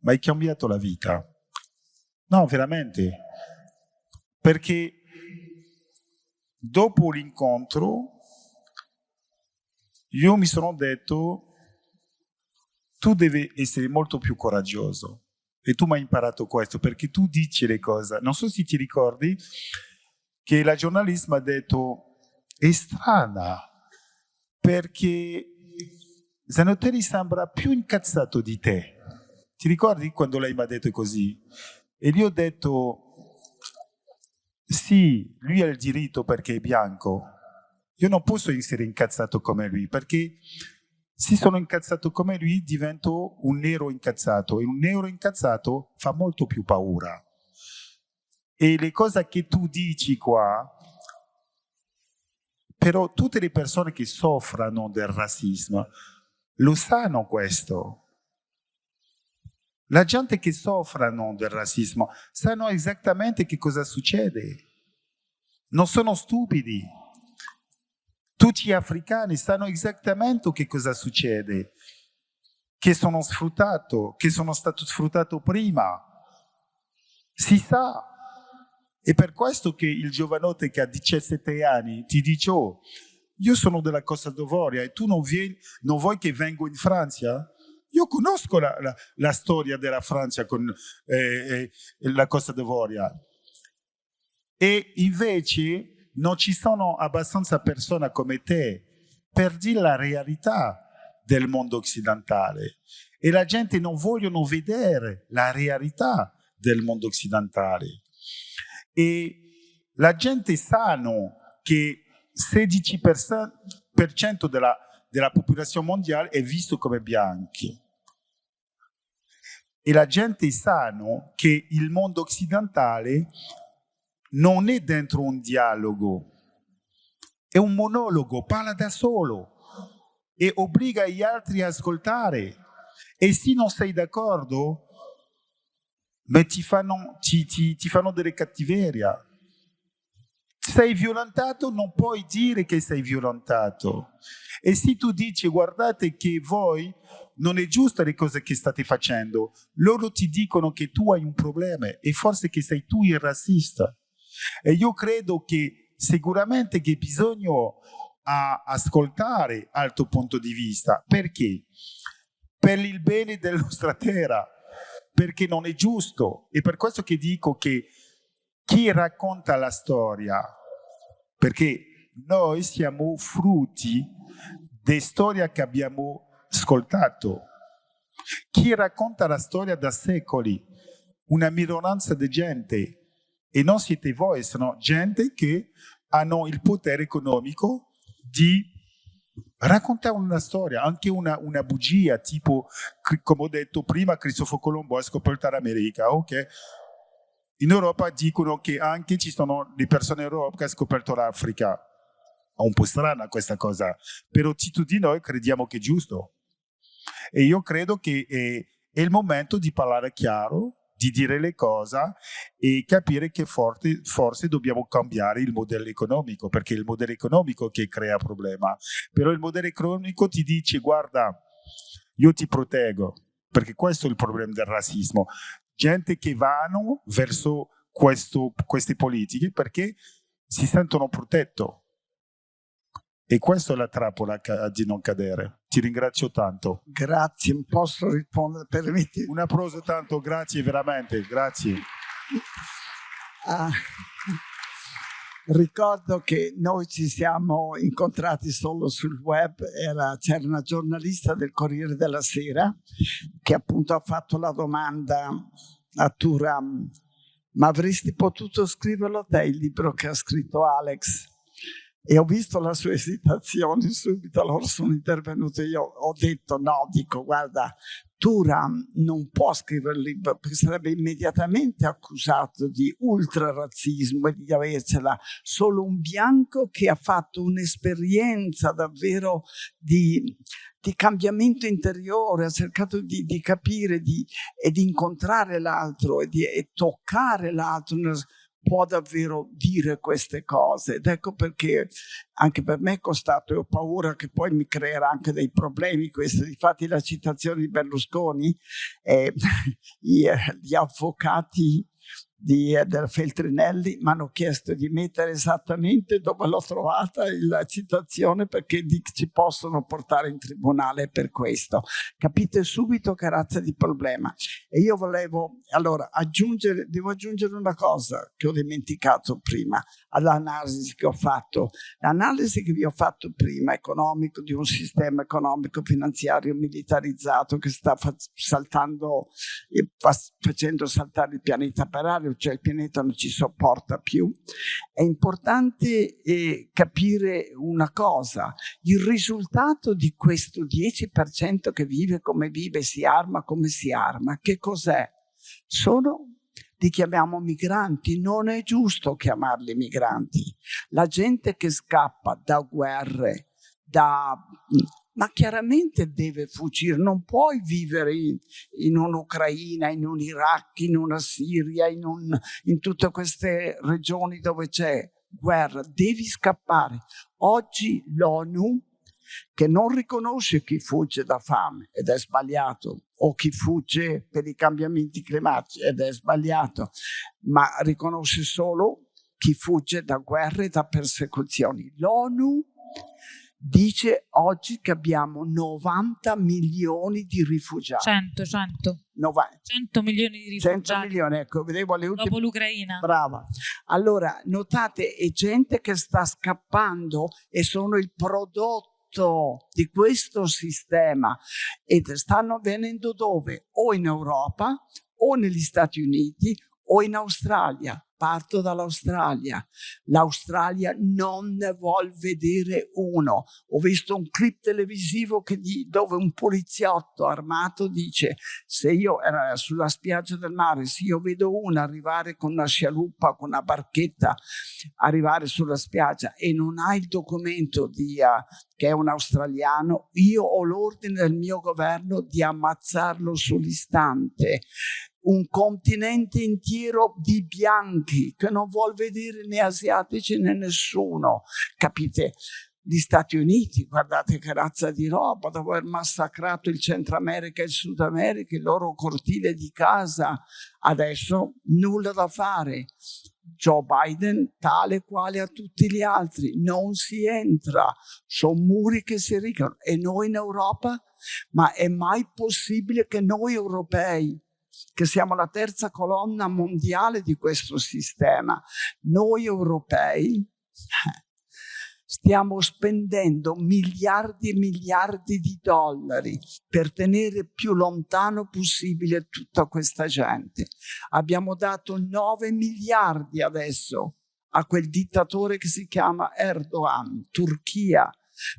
mi ha cambiato la vita. No, veramente. Perché dopo l'incontro io mi sono detto tu devi essere molto più coraggioso. E tu mi hai imparato questo perché tu dici le cose. Non so se ti ricordi che la giornalista ha detto è strana perché Zanotelli sembra più incazzato di te. Ti ricordi quando lei mi ha detto così? E io ho detto sì, lui ha il diritto perché è bianco. Io non posso essere incazzato come lui, perché se sono incazzato come lui divento un nero incazzato e un nero incazzato fa molto più paura. E le cose che tu dici qua, però tutte le persone che soffrono del razzismo lo sanno questo. La gente che soffrono del razzismo sanno esattamente che cosa succede. Non sono stupidi. Tutti gli africani sanno esattamente che cosa succede. Che sono sfruttato, che sono stato sfruttato prima. Si sa. È per questo che il giovanotte che ha 17 anni ti dice oh, io sono della Costa d'Avoria e tu non, vieni, non vuoi che vengo in Francia? Io conosco la, la, la storia della Francia con eh, eh, la Costa d'Avoria e invece non ci sono abbastanza persone come te per dire la realtà del mondo occidentale e la gente non vogliono vedere la realtà del mondo occidentale e la gente sa che 16% della della popolazione mondiale è visto come bianchi. E la gente sa che il mondo occidentale non è dentro un dialogo, è un monologo, parla da solo e obbliga gli altri a ascoltare. E se non sei d'accordo, ti fanno, ti, ti, ti fanno delle cattiverie sei violentato, non puoi dire che sei violentato. E se tu dici, guardate che voi non è giusto le cose che state facendo, loro ti dicono che tu hai un problema e forse che sei tu il razzista. E io credo che sicuramente che bisogna ascoltare al tuo punto di vista. Perché? Per il bene della nostra terra, perché non è giusto. E per questo che dico che chi racconta la storia perché noi siamo frutti di storia che abbiamo ascoltato. Chi racconta la storia da secoli? Una minoranza di gente. E non siete voi, sono gente che hanno il potere economico di raccontare una storia, anche una, una bugia, tipo, come ho detto prima, Cristoforo Colombo ha scoperto l'America, ok? In Europa dicono che anche ci sono le persone in Europa che hanno scoperto l'Africa. È un po' strana questa cosa, però tutti di noi crediamo che è giusto. E io credo che è, è il momento di parlare chiaro, di dire le cose e capire che forse, forse, dobbiamo cambiare il modello economico, perché è il modello economico che crea problema. Però il modello economico ti dice, guarda, io ti proteggo, perché questo è il problema del razzismo gente che vanno verso questo, queste politiche perché si sentono protetti. E questa è la trappola di non cadere. Ti ringrazio tanto. Grazie, posso rispondere, permetti? Un applauso tanto, grazie veramente, grazie. Uh, ricordo che noi ci siamo incontrati solo sul web, c'era una giornalista del Corriere della Sera che appunto ha fatto la domanda a Turam, ma avresti potuto scriverlo te il libro che ha scritto Alex? E ho visto la sua esitazione subito, allora sono intervenuto io, ho detto no, dico guarda, Turam non può scrivere il libro perché sarebbe immediatamente accusato di ultrarazzismo e di avercela solo un bianco che ha fatto un'esperienza davvero di, di, cambiamento interiore, ha cercato di, di capire di, e di incontrare l'altro e di e toccare l'altro può davvero dire queste cose. Ed ecco perché anche per me è costato e ho paura che poi mi creerà anche dei problemi questo. Infatti la citazione di Berlusconi eh, gli avvocati di, del Feltrinelli mi hanno chiesto di mettere esattamente dove l'ho trovata la citazione perché ci possono portare in tribunale per questo. Capite subito che razza di problema. E io volevo allora aggiungere, devo aggiungere una cosa che ho dimenticato prima all'analisi che ho fatto. L'analisi che vi ho fatto prima, economico, di un sistema economico finanziario militarizzato che sta saltando, facendo saltare il pianeta per aria, cioè il pianeta non ci sopporta più, è importante eh, capire una cosa, il risultato di questo 10% che vive come vive, si arma come si arma, che cos'è? Sono li chiamiamo migranti, non è giusto chiamarli migranti. La gente che scappa da guerre, da ma chiaramente deve fuggire, non puoi vivere in, in un'Ucraina, in un Iraq, in una Siria, in, un, in tutte queste regioni dove c'è guerra, devi scappare. Oggi l'ONU, che non riconosce chi fugge da fame, ed è sbagliato, o chi fugge per i cambiamenti climatici, ed è sbagliato, ma riconosce solo chi fugge da guerre e da persecuzioni. L'ONU dice oggi che abbiamo 90 milioni di rifugiati. 100, 100. 90. 100 milioni di rifugiati. 100 milioni, ecco, vedevo le ultime. Dopo l'Ucraina. Brava. Allora, notate, è gente che sta scappando e sono il prodotto di questo sistema e stanno venendo dove? O in Europa o negli Stati Uniti o in Australia parto dall'Australia. L'Australia non ne vuol vedere uno. Ho visto un clip televisivo di, dove un poliziotto armato dice se io era sulla spiaggia del mare, se io vedo uno arrivare con una scialuppa, con una barchetta, arrivare sulla spiaggia e non ha il documento di, uh, che è un australiano, io ho l'ordine del mio governo di ammazzarlo sull'istante un continente intero di bianchi che non vuol vedere né asiatici né nessuno, capite? Gli Stati Uniti, guardate che razza di roba, dopo aver massacrato il Centro America e il Sud America, il loro cortile di casa, adesso nulla da fare. Joe Biden tale quale a tutti gli altri, non si entra, sono muri che si ricono. E noi in Europa, ma è mai possibile che noi europei che siamo la terza colonna mondiale di questo sistema. Noi europei stiamo spendendo miliardi e miliardi di dollari per tenere più lontano possibile tutta questa gente. Abbiamo dato 9 miliardi adesso a quel dittatore che si chiama Erdogan, Turchia,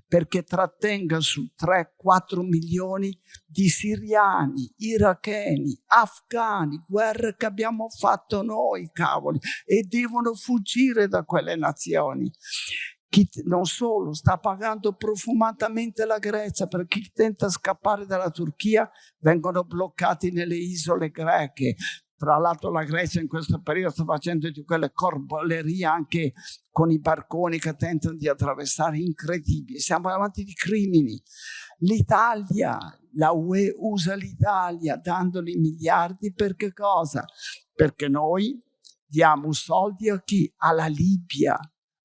perché trattenga su 3-4 milioni di siriani, iracheni, afghani, guerre che abbiamo fatto noi, cavoli, e devono fuggire da quelle nazioni. Chi non solo sta pagando profumatamente la Grecia per chi tenta scappare dalla Turchia vengono bloccati nelle isole greche tra l'altro la Grecia in questo periodo sta facendo di quelle corbolerie anche con i barconi che tentano di attraversare, incredibili. Siamo davanti di crimini. L'Italia, la UE usa l'Italia dandogli miliardi per che cosa? Perché noi diamo soldi a chi? Alla Libia,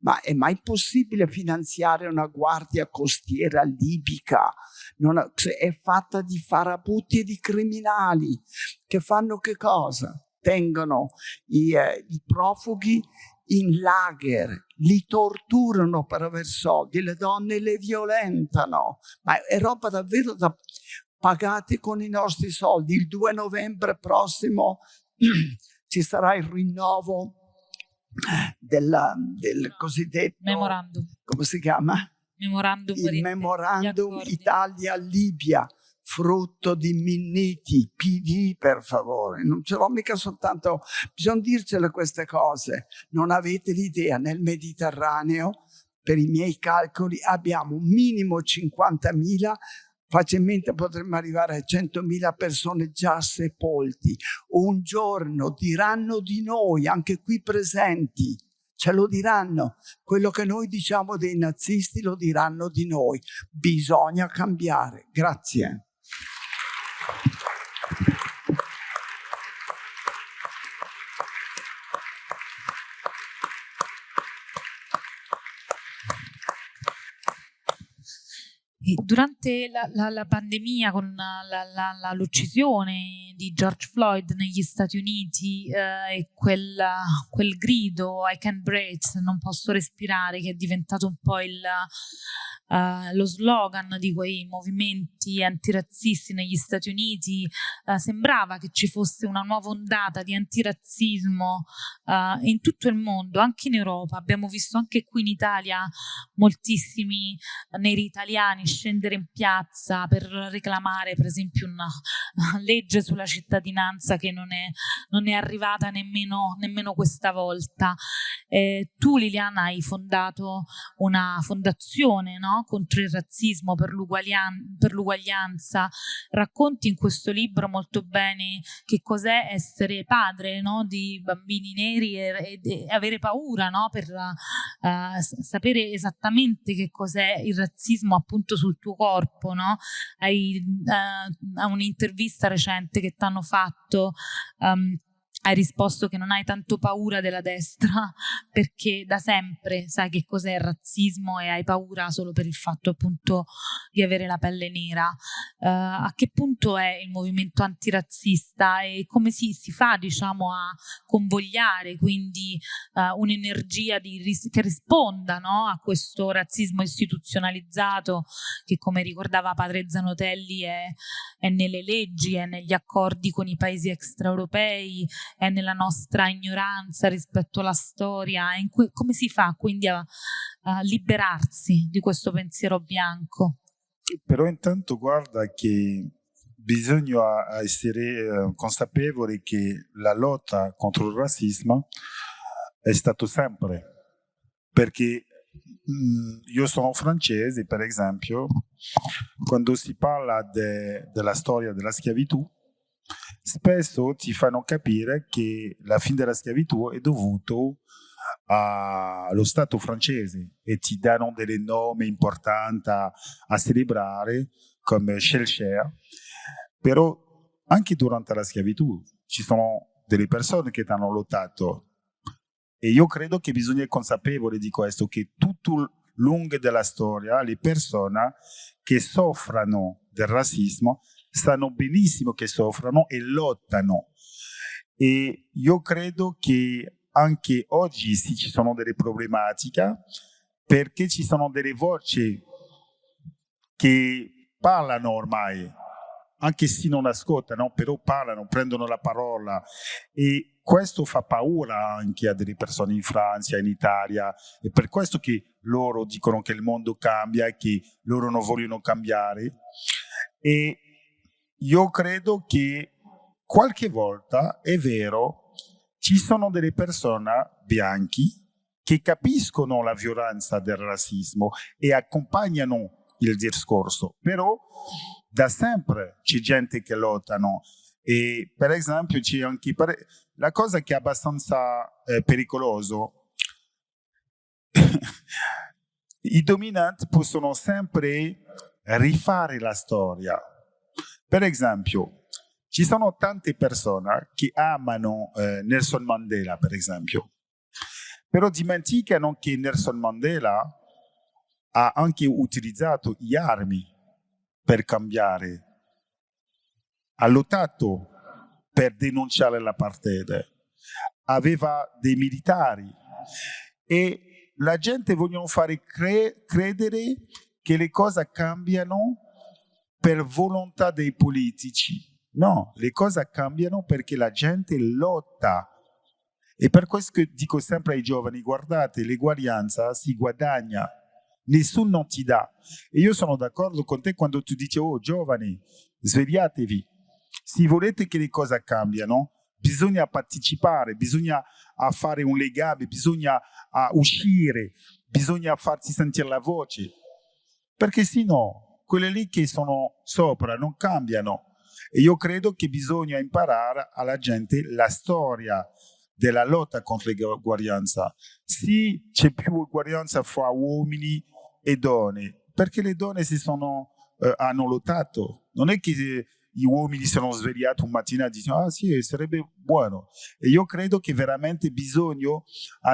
ma è mai possibile finanziare una guardia costiera libica? Non è fatta di farabutti e di criminali che fanno che cosa? tengono i, eh, i profughi in lager, li torturano per aver soldi, le donne le violentano, ma è roba davvero da pagati con i nostri soldi. Il 2 novembre prossimo ci sarà il rinnovo della, del cosiddetto memorandum. Come si chiama? Memorandum il memorandum Italia-Libia frutto di Minniti, PD per favore, non ce l'ho mica soltanto, bisogna dircele queste cose, non avete l'idea, nel Mediterraneo per i miei calcoli abbiamo un minimo 50.000 facilmente potremmo arrivare a 100.000 persone già sepolti. Un giorno diranno di noi, anche qui presenti, ce lo diranno. Quello che noi diciamo dei nazisti lo diranno di noi. Bisogna cambiare. Grazie. durante la, la, la, pandemia con l'uccisione di George Floyd negli Stati Uniti eh, e quel, quel, grido I can't breathe, non posso respirare, che è diventato un po' il, uh, lo slogan di quei movimenti antirazzisti negli Stati Uniti, uh, sembrava che ci fosse una nuova ondata di antirazzismo uh, in tutto il mondo, anche in Europa. Abbiamo visto anche qui in Italia moltissimi neri italiani scendere in piazza per reclamare per esempio una, legge sulla cittadinanza che non è, non è arrivata nemmeno, nemmeno, questa volta. Eh, tu Liliana hai fondato una fondazione no? Contro il razzismo, per l'uguaglianza, racconti in questo libro molto bene che cos'è essere padre no? di bambini neri e, e, avere paura no? per uh, sapere esattamente che cos'è il razzismo appunto sul tuo corpo? Hai uh, un'intervista recente che ti hanno fatto um, hai risposto che non hai tanto paura della destra perché da sempre sai che cos'è il razzismo e hai paura solo per il fatto appunto di avere la pelle nera. Uh, a che punto è il movimento antirazzista e come si, si fa diciamo a convogliare quindi uh, un'energia ris che risponda no, a questo razzismo istituzionalizzato che come ricordava padre Zanotelli è, è nelle leggi, è negli accordi con i paesi extraeuropei è nella nostra ignoranza rispetto alla storia, come si fa quindi a, a liberarsi di questo pensiero bianco? Però intanto guarda che bisogna essere eh, consapevoli che la lotta contro il razzismo è stato sempre, perché mh, io sono francese, per esempio, quando si parla de, della storia della schiavitù, spesso ti fanno capire che la fine della schiavitù è dovuto allo Stato francese e ti danno delle nomi importanti a, celebrare come Schellcher, però anche durante la schiavitù ci sono delle persone che hanno lottato. E io credo che bisogna essere consapevoli di questo, che tutto lungo della storia le persone che soffrono del razzismo sanno benissimo che soffrono e lottano. E io credo che anche oggi sì, ci sono delle problematiche perché ci sono delle voci che parlano ormai, anche se non ascoltano, però parlano, prendono la parola e questo fa paura anche a delle persone in Francia, in Italia, e per questo che loro dicono che il mondo cambia e che loro non vogliono cambiare. E io credo che qualche volta è vero, ci sono delle persone bianchi che capiscono la violenza del razzismo e accompagnano il discorso, però da sempre c'è gente che lottano e per esempio c'è anche la cosa che è abbastanza eh, pericoloso i dominanti possono sempre rifare la storia per esempio, ci sono tante persone che amano eh, Nelson Mandela, per esempio, però dimenticano che Nelson Mandela ha anche utilizzato le armi per cambiare. Ha lottato per denunciare l'apartheid, aveva dei militari. E la gente vogliono fare cre credere che le cose cambiano per volontà dei politici. No, le cose cambiano perché la gente lotta. E per questo dico sempre ai giovani, guardate, l'eguaglianza si guadagna, nessuno non ti dà. E io sono d'accordo con te quando tu dici, oh giovani, svegliatevi. Se volete che le cose cambiano, bisogna partecipare, bisogna fare un legame, bisogna uscire, bisogna farsi sentire la voce, perché se no, quelle lì che sono sopra non cambiano. E io credo che bisogna imparare alla gente la storia della lotta contro l'eguaglianza. Sì, c'è più uguaglianza fra uomini e donne, perché le donne si sono, eh, hanno lottato. Non è che gli uomini si sono svegliati un mattino e dicono ah sì, sarebbe buono. E io credo che veramente bisogna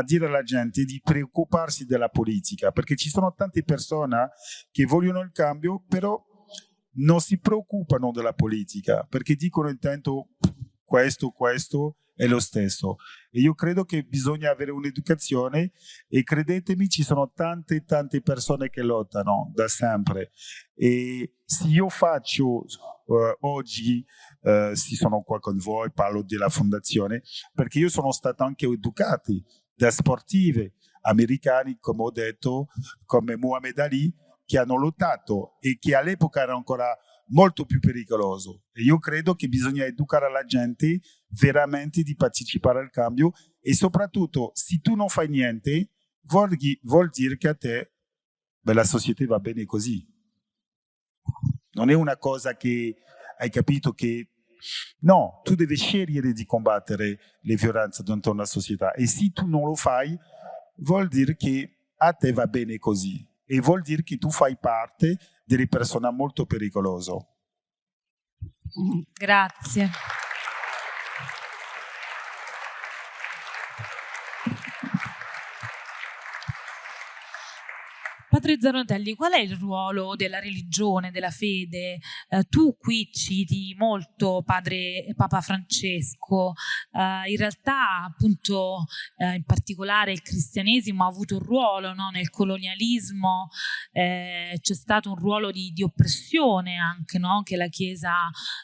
dire alla gente di preoccuparsi della politica, perché ci sono tante persone che vogliono il cambio, però non si preoccupano della politica, perché dicono intanto questo, questo, è lo stesso. E io credo che bisogna avere un'educazione e credetemi ci sono tante tante persone che lottano da sempre e se io faccio uh, oggi, uh, se sono qua con voi, parlo della fondazione, perché io sono stato anche educato da sportive americani, come ho detto, come Muhammad Ali, che hanno lottato e che all'epoca erano ancora molto più pericoloso. E io credo che bisogna educare la gente veramente di partecipare al cambio e soprattutto se tu non fai niente vuol, vuol dire che a te beh, la società va bene così. Non è una cosa che hai capito che no, tu devi scegliere di combattere le violenze dentro una società e se tu non lo fai vuol dire che a te va bene così e vuol dire che tu fai parte delle persone molto pericolose. Grazie. Padre Zanottelli, qual è il ruolo della religione, della fede? Eh, tu qui citi molto padre Papa Francesco, eh, in realtà appunto eh, in particolare il cristianesimo ha avuto un ruolo no? nel colonialismo, eh, c'è stato un ruolo di, di oppressione anche no? che la Chiesa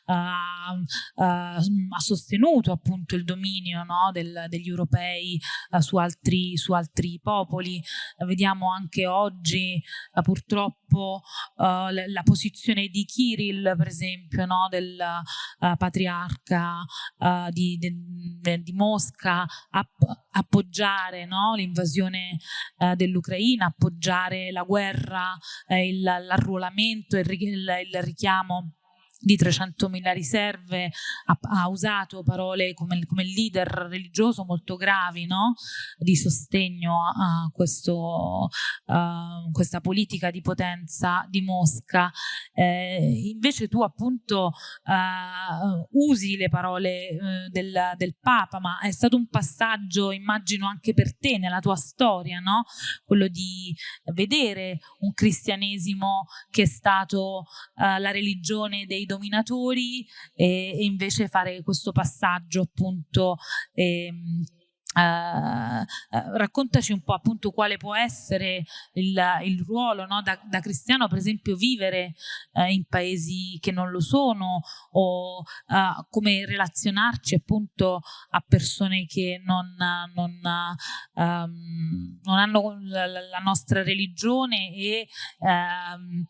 eh, eh, ha sostenuto appunto il dominio no? Del, degli europei su altri, su altri popoli. vediamo anche oggi oggi uh, purtroppo uh, la, la, posizione di Kirill, per esempio, no, del uh, patriarca di, de, di, Mosca, app appoggiare no, l'invasione dell'Ucraina, appoggiare la guerra, l'arruolamento, il, il, il richiamo di 300.000 riserve, ha, ha, usato parole come, come leader religioso molto gravi no? di sostegno a, questo, uh, questa politica di potenza di Mosca. Eh, invece tu appunto uh, usi le parole uh, del, del, Papa, ma è stato un passaggio, immagino anche per te, nella tua storia, no? quello di vedere un cristianesimo che è stato la religione dei dominatori e, e invece fare questo passaggio appunto ehm, Uh, uh, raccontaci un po' appunto quale può essere il, il ruolo no? da, da, cristiano per esempio vivere uh, in paesi che non lo sono o come relazionarci appunto a persone che non, non, um, non hanno la, la, nostra religione e um,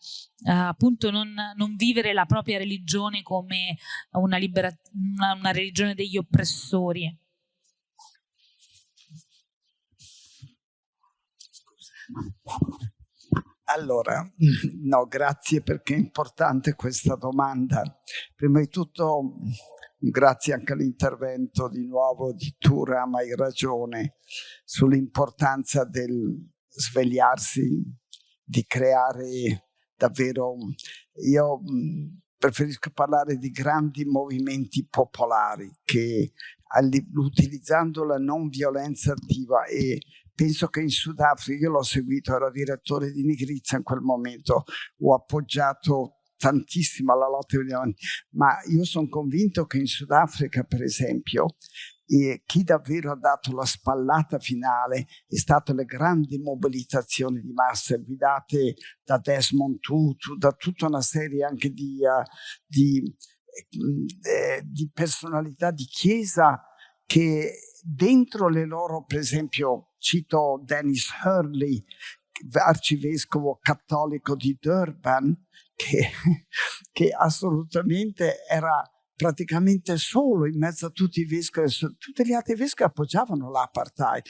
appunto non, non, vivere la propria religione come una, una, una religione degli oppressori Allora, no, grazie perché è importante questa domanda. Prima di tutto, grazie anche all'intervento di nuovo di Tura, ma hai ragione, sull'importanza del svegliarsi, di creare davvero... Io preferisco parlare di grandi movimenti popolari che utilizzando la non violenza attiva e penso che in Sudafrica, io l'ho seguito, ero direttore di Nigrizia in quel momento, ho appoggiato tantissimo alla lotta ma io sono convinto che in Sudafrica, per esempio, e chi davvero ha dato la spallata finale è state le grandi mobilitazioni di massa guidate da Desmond Tutu, da tutta una serie anche di, uh, di, eh, di personalità di chiesa che dentro le loro, per esempio, cito Dennis Hurley, arcivescovo cattolico di Durban, che, che assolutamente era praticamente solo in mezzo a tutti i vescovi, tutti gli altri vescovi appoggiavano l'apartheid.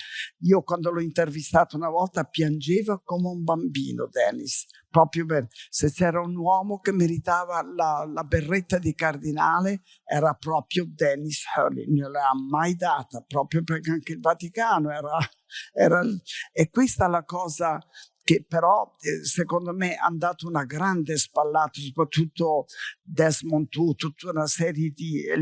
Io quando l'ho intervistato una volta piangeva come un bambino, Dennis, proprio per, se c'era un uomo che meritava la, la, berretta di cardinale era proprio Dennis Hurley, non l'ha mai data, proprio perché anche il Vaticano era, era e questa è la cosa che però eh, secondo me hanno dato una grande spallata, soprattutto Desmond Tutu, tutta una serie di eh,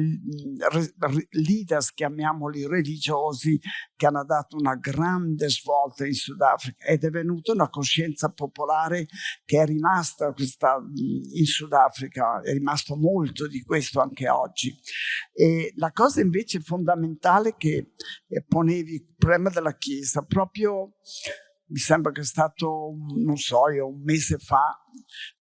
leaders, chiamiamoli religiosi, che hanno dato una grande svolta in Sudafrica ed è venuta una coscienza popolare che è rimasta questa, in Sudafrica, è rimasto molto di questo anche oggi. E la cosa invece fondamentale che eh, ponevi, problema della Chiesa, proprio mi sembra che è stato, non so, io, un mese fa,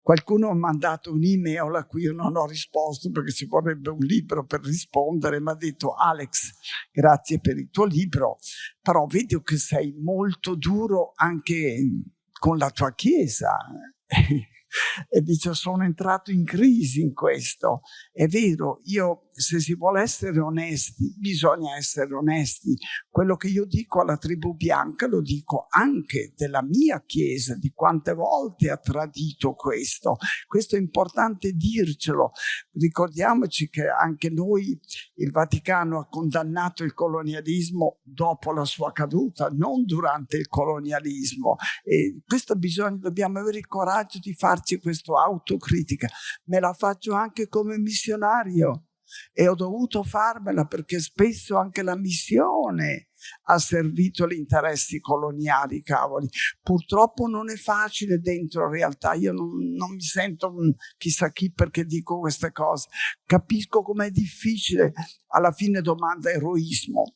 qualcuno ha mandato un'email a cui io non ho risposto perché ci vorrebbe un libro per rispondere, mi ha detto Alex, grazie per il tuo libro, però vedo che sei molto duro anche con la tua chiesa. e dice sono entrato in crisi in questo. È vero, io se si vuole essere onesti, bisogna essere onesti. Quello che io dico alla tribù bianca lo dico anche della mia chiesa, di quante volte ha tradito questo. Questo è importante dircelo. Ricordiamoci che anche noi, il Vaticano ha condannato il colonialismo dopo la sua caduta, non durante il colonialismo. E questo bisogna, dobbiamo avere il coraggio di farci questa autocritica. Me la faccio anche come missionario e ho dovuto farmela perché spesso anche la missione ha servito gli interessi coloniali, cavoli. Purtroppo non è facile dentro realtà, io non, non mi sento chissà chi perché dico queste cose. Capisco com'è difficile, alla fine domanda eroismo,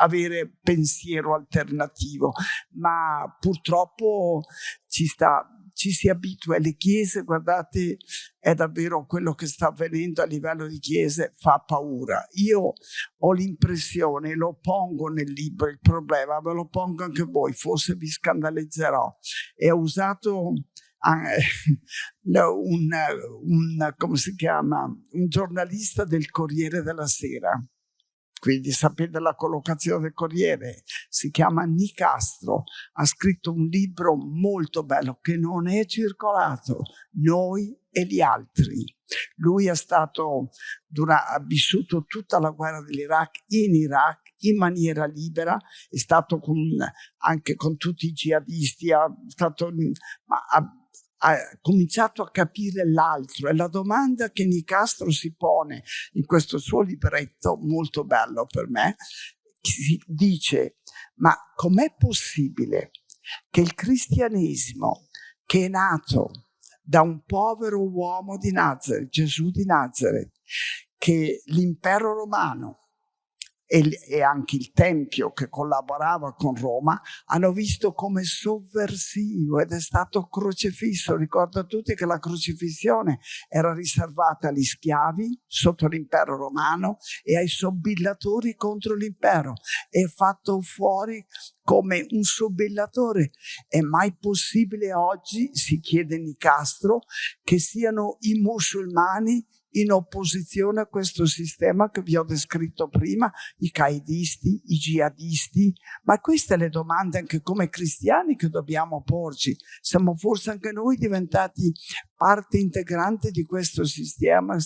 avere pensiero alternativo, ma purtroppo ci sta ci si abitua alle chiese, guardate, è davvero quello che sta avvenendo a livello di chiese, fa paura. Io ho l'impressione, lo pongo nel libro, il problema, ve lo pongo anche voi, forse vi scandalizzerò. E ho usato un, un, chiama, un giornalista del Corriere della Sera quindi sapete la collocazione del Corriere, si chiama Nicastro, ha scritto un libro molto bello che non è circolato, Noi e gli altri. Lui è stato, ha vissuto tutta la guerra dell'Iraq in Iraq in maniera libera, è stato con, anche con tutti i jihadisti, ha, stato, ha, ha cominciato a capire l'altro. E la domanda che Nicastro si pone in questo suo libretto, molto bello per me, dice ma com'è possibile che il cristianesimo che è nato da un povero uomo di Nazareth, Gesù di Nazareth, che l'impero romano e, anche il Tempio che collaborava con Roma hanno visto come sovversivo ed è stato crocifisso. Ricordo a tutti che la crocifissione era riservata agli schiavi sotto l'impero romano e ai sobillatori contro l'impero. È fatto fuori come un sobillatore. È mai possibile oggi, si chiede Nicastro, che siano i musulmani in opposizione a questo sistema che vi ho descritto prima, i caidisti, i jihadisti, ma queste le domande anche come cristiani che dobbiamo porci. Siamo forse anche noi diventati parte integrante di questo sistema.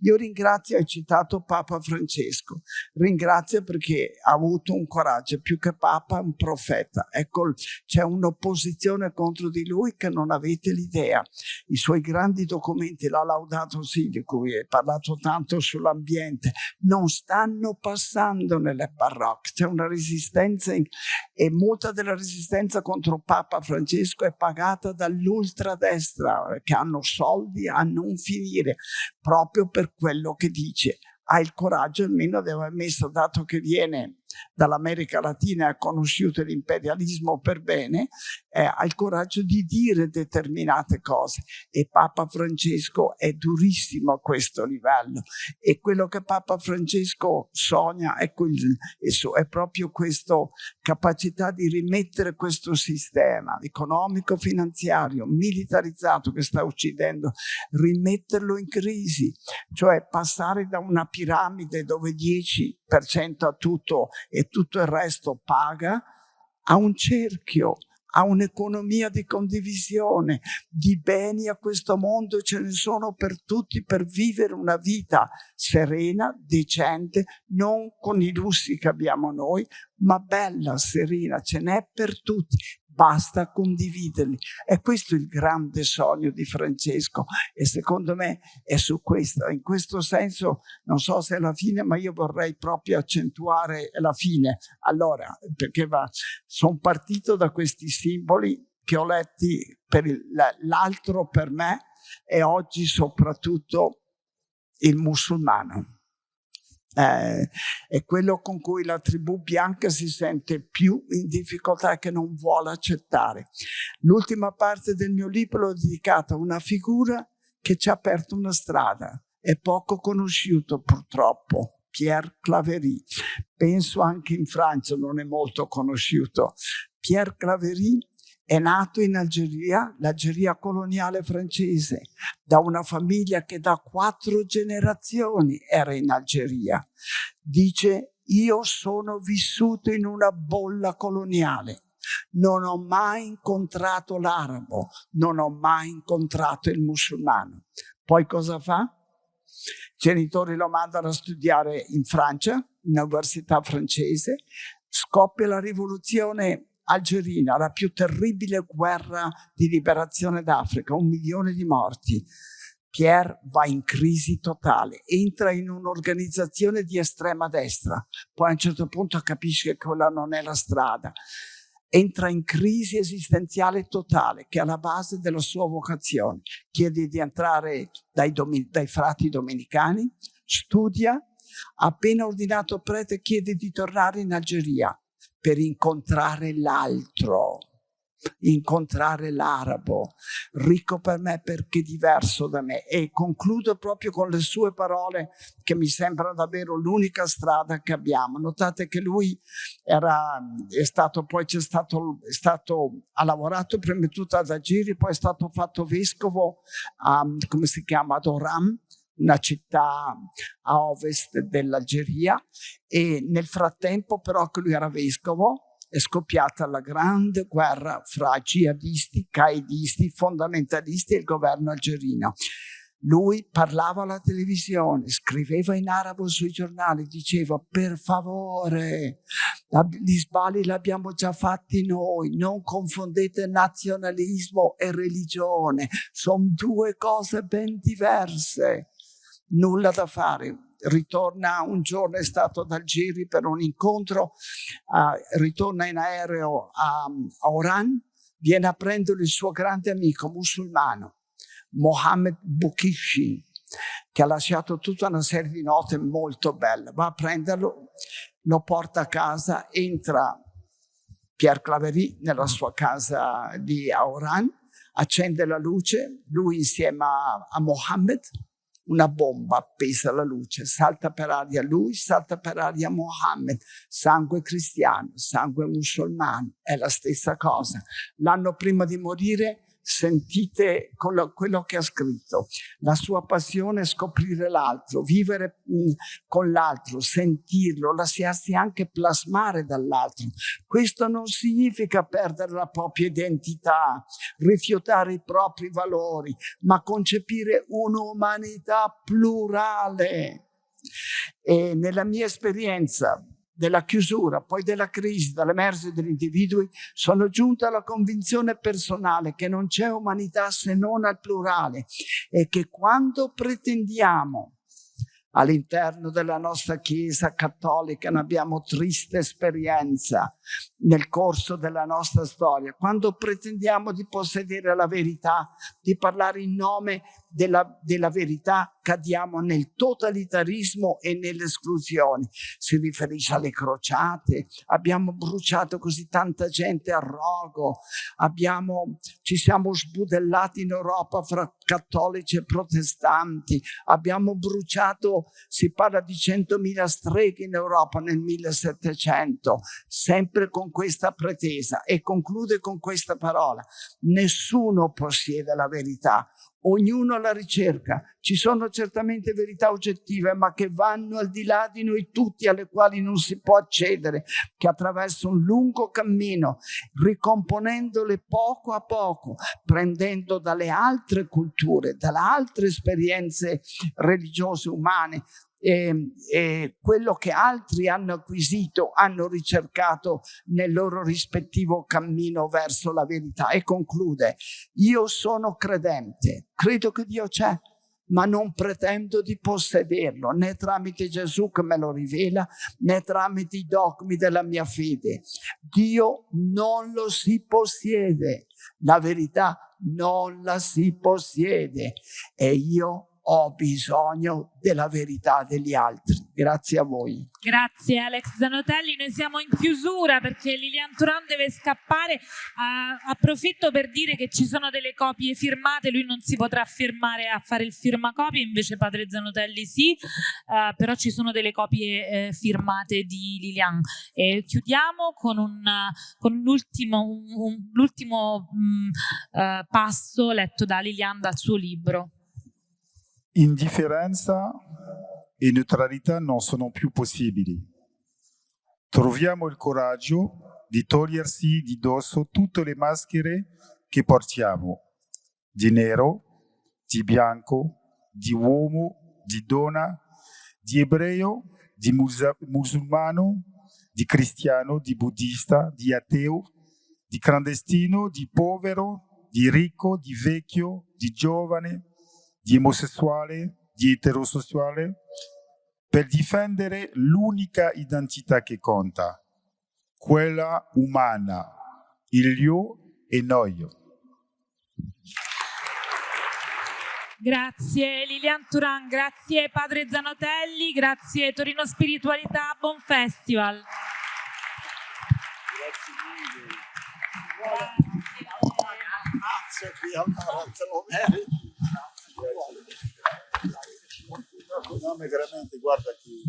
Io ringrazio, hai citato Papa Francesco, ringrazio perché ha avuto un coraggio, più che Papa un profeta. Ecco, c'è un'opposizione contro di lui che non avete l'idea. I suoi grandi documenti, la Laudato Si, di cui hai parlato tanto sull'ambiente, non stanno passando nelle parrocchie. C'è una resistenza in... e molta della resistenza contro Papa Francesco è pagata dall'ultradestra che hanno soldi a non finire, proprio per quello che dice. Ha il coraggio almeno di aver messo, dato che viene dall'America Latina ha conosciuto l'imperialismo per bene, eh, ha il coraggio di dire determinate cose e Papa Francesco è durissimo a questo livello. E quello che Papa Francesco sogna è, quel, è proprio questa capacità di rimettere questo sistema economico-finanziario militarizzato che sta uccidendo, rimetterlo in crisi, cioè passare da una piramide dove 10% a tutto e tutto il resto paga, a un cerchio, a un'economia di condivisione, di beni a questo mondo ce ne sono per tutti per vivere una vita serena, decente, non con i lussi che abbiamo noi, ma bella, serena, ce n'è per tutti basta condividerli. E questo è il grande sogno di Francesco e secondo me è su questo. In questo senso, non so se è la fine, ma io vorrei proprio accentuare la fine. Allora, perché sono partito da questi simboli che ho letti per l'altro per me e oggi soprattutto il musulmano eh, è quello con cui la tribù bianca si sente più in difficoltà e che non vuole accettare. L'ultima parte del mio libro è dedicata a una figura che ci ha aperto una strada, è poco conosciuto purtroppo, Pierre Claverie. Penso anche in Francia non è molto conosciuto. Pierre Claverie è nato in Algeria, l'Algeria coloniale francese, da una famiglia che da quattro generazioni era in Algeria. Dice, io sono vissuto in una bolla coloniale. Non ho mai incontrato l'arabo, non ho mai incontrato il musulmano. Poi cosa fa? I genitori lo mandano a studiare in Francia, in università francese, scoppia la rivoluzione algerina, la più terribile guerra di liberazione d'Africa, un milione di morti. Pierre va in crisi totale, entra in un'organizzazione di estrema destra, poi a un certo punto capisce che quella non è la strada, entra in crisi esistenziale totale che è alla base della sua vocazione, chiede di entrare dai, dai frati domenicani, studia, appena ordinato prete chiede di tornare in Algeria, per incontrare l'altro, incontrare l'arabo, ricco per me perché diverso da me. E concludo proprio con le sue parole che mi sembrano davvero l'unica strada che abbiamo. Notate che lui era, è stato, poi c'è stato, è stato, ha lavorato prima di tutto ad Agiri, poi è stato fatto vescovo a, come si chiama, ad Oram, una città a ovest dell'Algeria e nel frattempo però che lui era vescovo è scoppiata la grande guerra fra jihadisti, qaedisti, fondamentalisti e il governo algerino. Lui parlava alla televisione, scriveva in arabo sui giornali, diceva per favore, gli sbagli li abbiamo già fatti noi, non confondete nazionalismo e religione, sono due cose ben diverse nulla da fare. Ritorna un giorno, è stato ad Algeri per un incontro, uh, ritorna in aereo a, a Oran, viene a prendere il suo grande amico musulmano, Mohammed Boukishin, che ha lasciato tutta una serie di note molto belle. Va a prenderlo, lo porta a casa, entra Pierre Claverie nella sua casa di Oran, accende la luce, lui insieme a, a Mohammed, una bomba appesa alla luce, salta per aria lui, salta per aria Mohammed, sangue cristiano, sangue musulmano, è la stessa cosa. L'anno prima di morire sentite quello che ha scritto. La sua passione è scoprire l'altro, vivere con l'altro, sentirlo, lasciarsi anche plasmare dall'altro. Questo non significa perdere la propria identità, rifiutare i propri valori, ma concepire un'umanità plurale. E nella mia esperienza della chiusura, poi della crisi, dall'emergere degli individui, sono giunta alla convinzione personale che non c'è umanità se non al plurale e che quando pretendiamo all'interno della nostra Chiesa cattolica ne abbiamo triste esperienza nel corso della nostra storia. Quando pretendiamo di possedere la verità, di parlare in nome della, della verità, cadiamo nel totalitarismo e nelle esclusioni. Si riferisce alle crociate, abbiamo bruciato così tanta gente a rogo, abbiamo, ci siamo sbudellati in Europa fra cattolici e protestanti, abbiamo bruciato, si parla di 100.000 streghe in Europa nel 1700, sempre con questa pretesa. E conclude con questa parola, nessuno possiede la verità, ognuno la ricerca. Ci sono certamente verità oggettive, ma che vanno al di là di noi tutti, alle quali non si può accedere, che attraverso un lungo cammino, ricomponendole poco a poco, prendendo dalle altre culture, dalle altre esperienze religiose umane, e, e quello che altri hanno acquisito, hanno ricercato nel loro rispettivo cammino verso la verità. E conclude, io sono credente, credo che Dio c'è, ma non pretendo di possederlo, né tramite Gesù che me lo rivela, né tramite i dogmi della mia fede. Dio non lo si possiede, la verità non la si possiede e io ho bisogno della verità degli altri. Grazie a voi. Grazie Alex Zanotelli, noi siamo in chiusura perché Lilian Turan deve scappare. Uh, approfitto per dire che ci sono delle copie firmate, lui non si potrà firmare a fare il firmacopie, invece padre Zanotelli sì, uh, però ci sono delle copie eh, firmate di Lilian. E chiudiamo con, un, con l'ultimo, um, uh, passo letto da Lilian dal suo libro. Indifferenza e neutralità non sono più possibili. Troviamo il coraggio di togliersi di dosso tutte le maschere che portiamo, di nero, di bianco, di uomo, di donna, di ebreo, di musulmano, di cristiano, di buddista, di ateo, di clandestino, di povero, di ricco, di vecchio, di giovane, di omosessuale, di eterosessuale, per difendere l'unica identità che conta, quella umana, il io e noi. Grazie Lilian Turan, grazie Padre Zanotelli, grazie Torino Spiritualità, buon festival. Grazie mille. Grazie, grazie. Não, me garante, guarda aqui.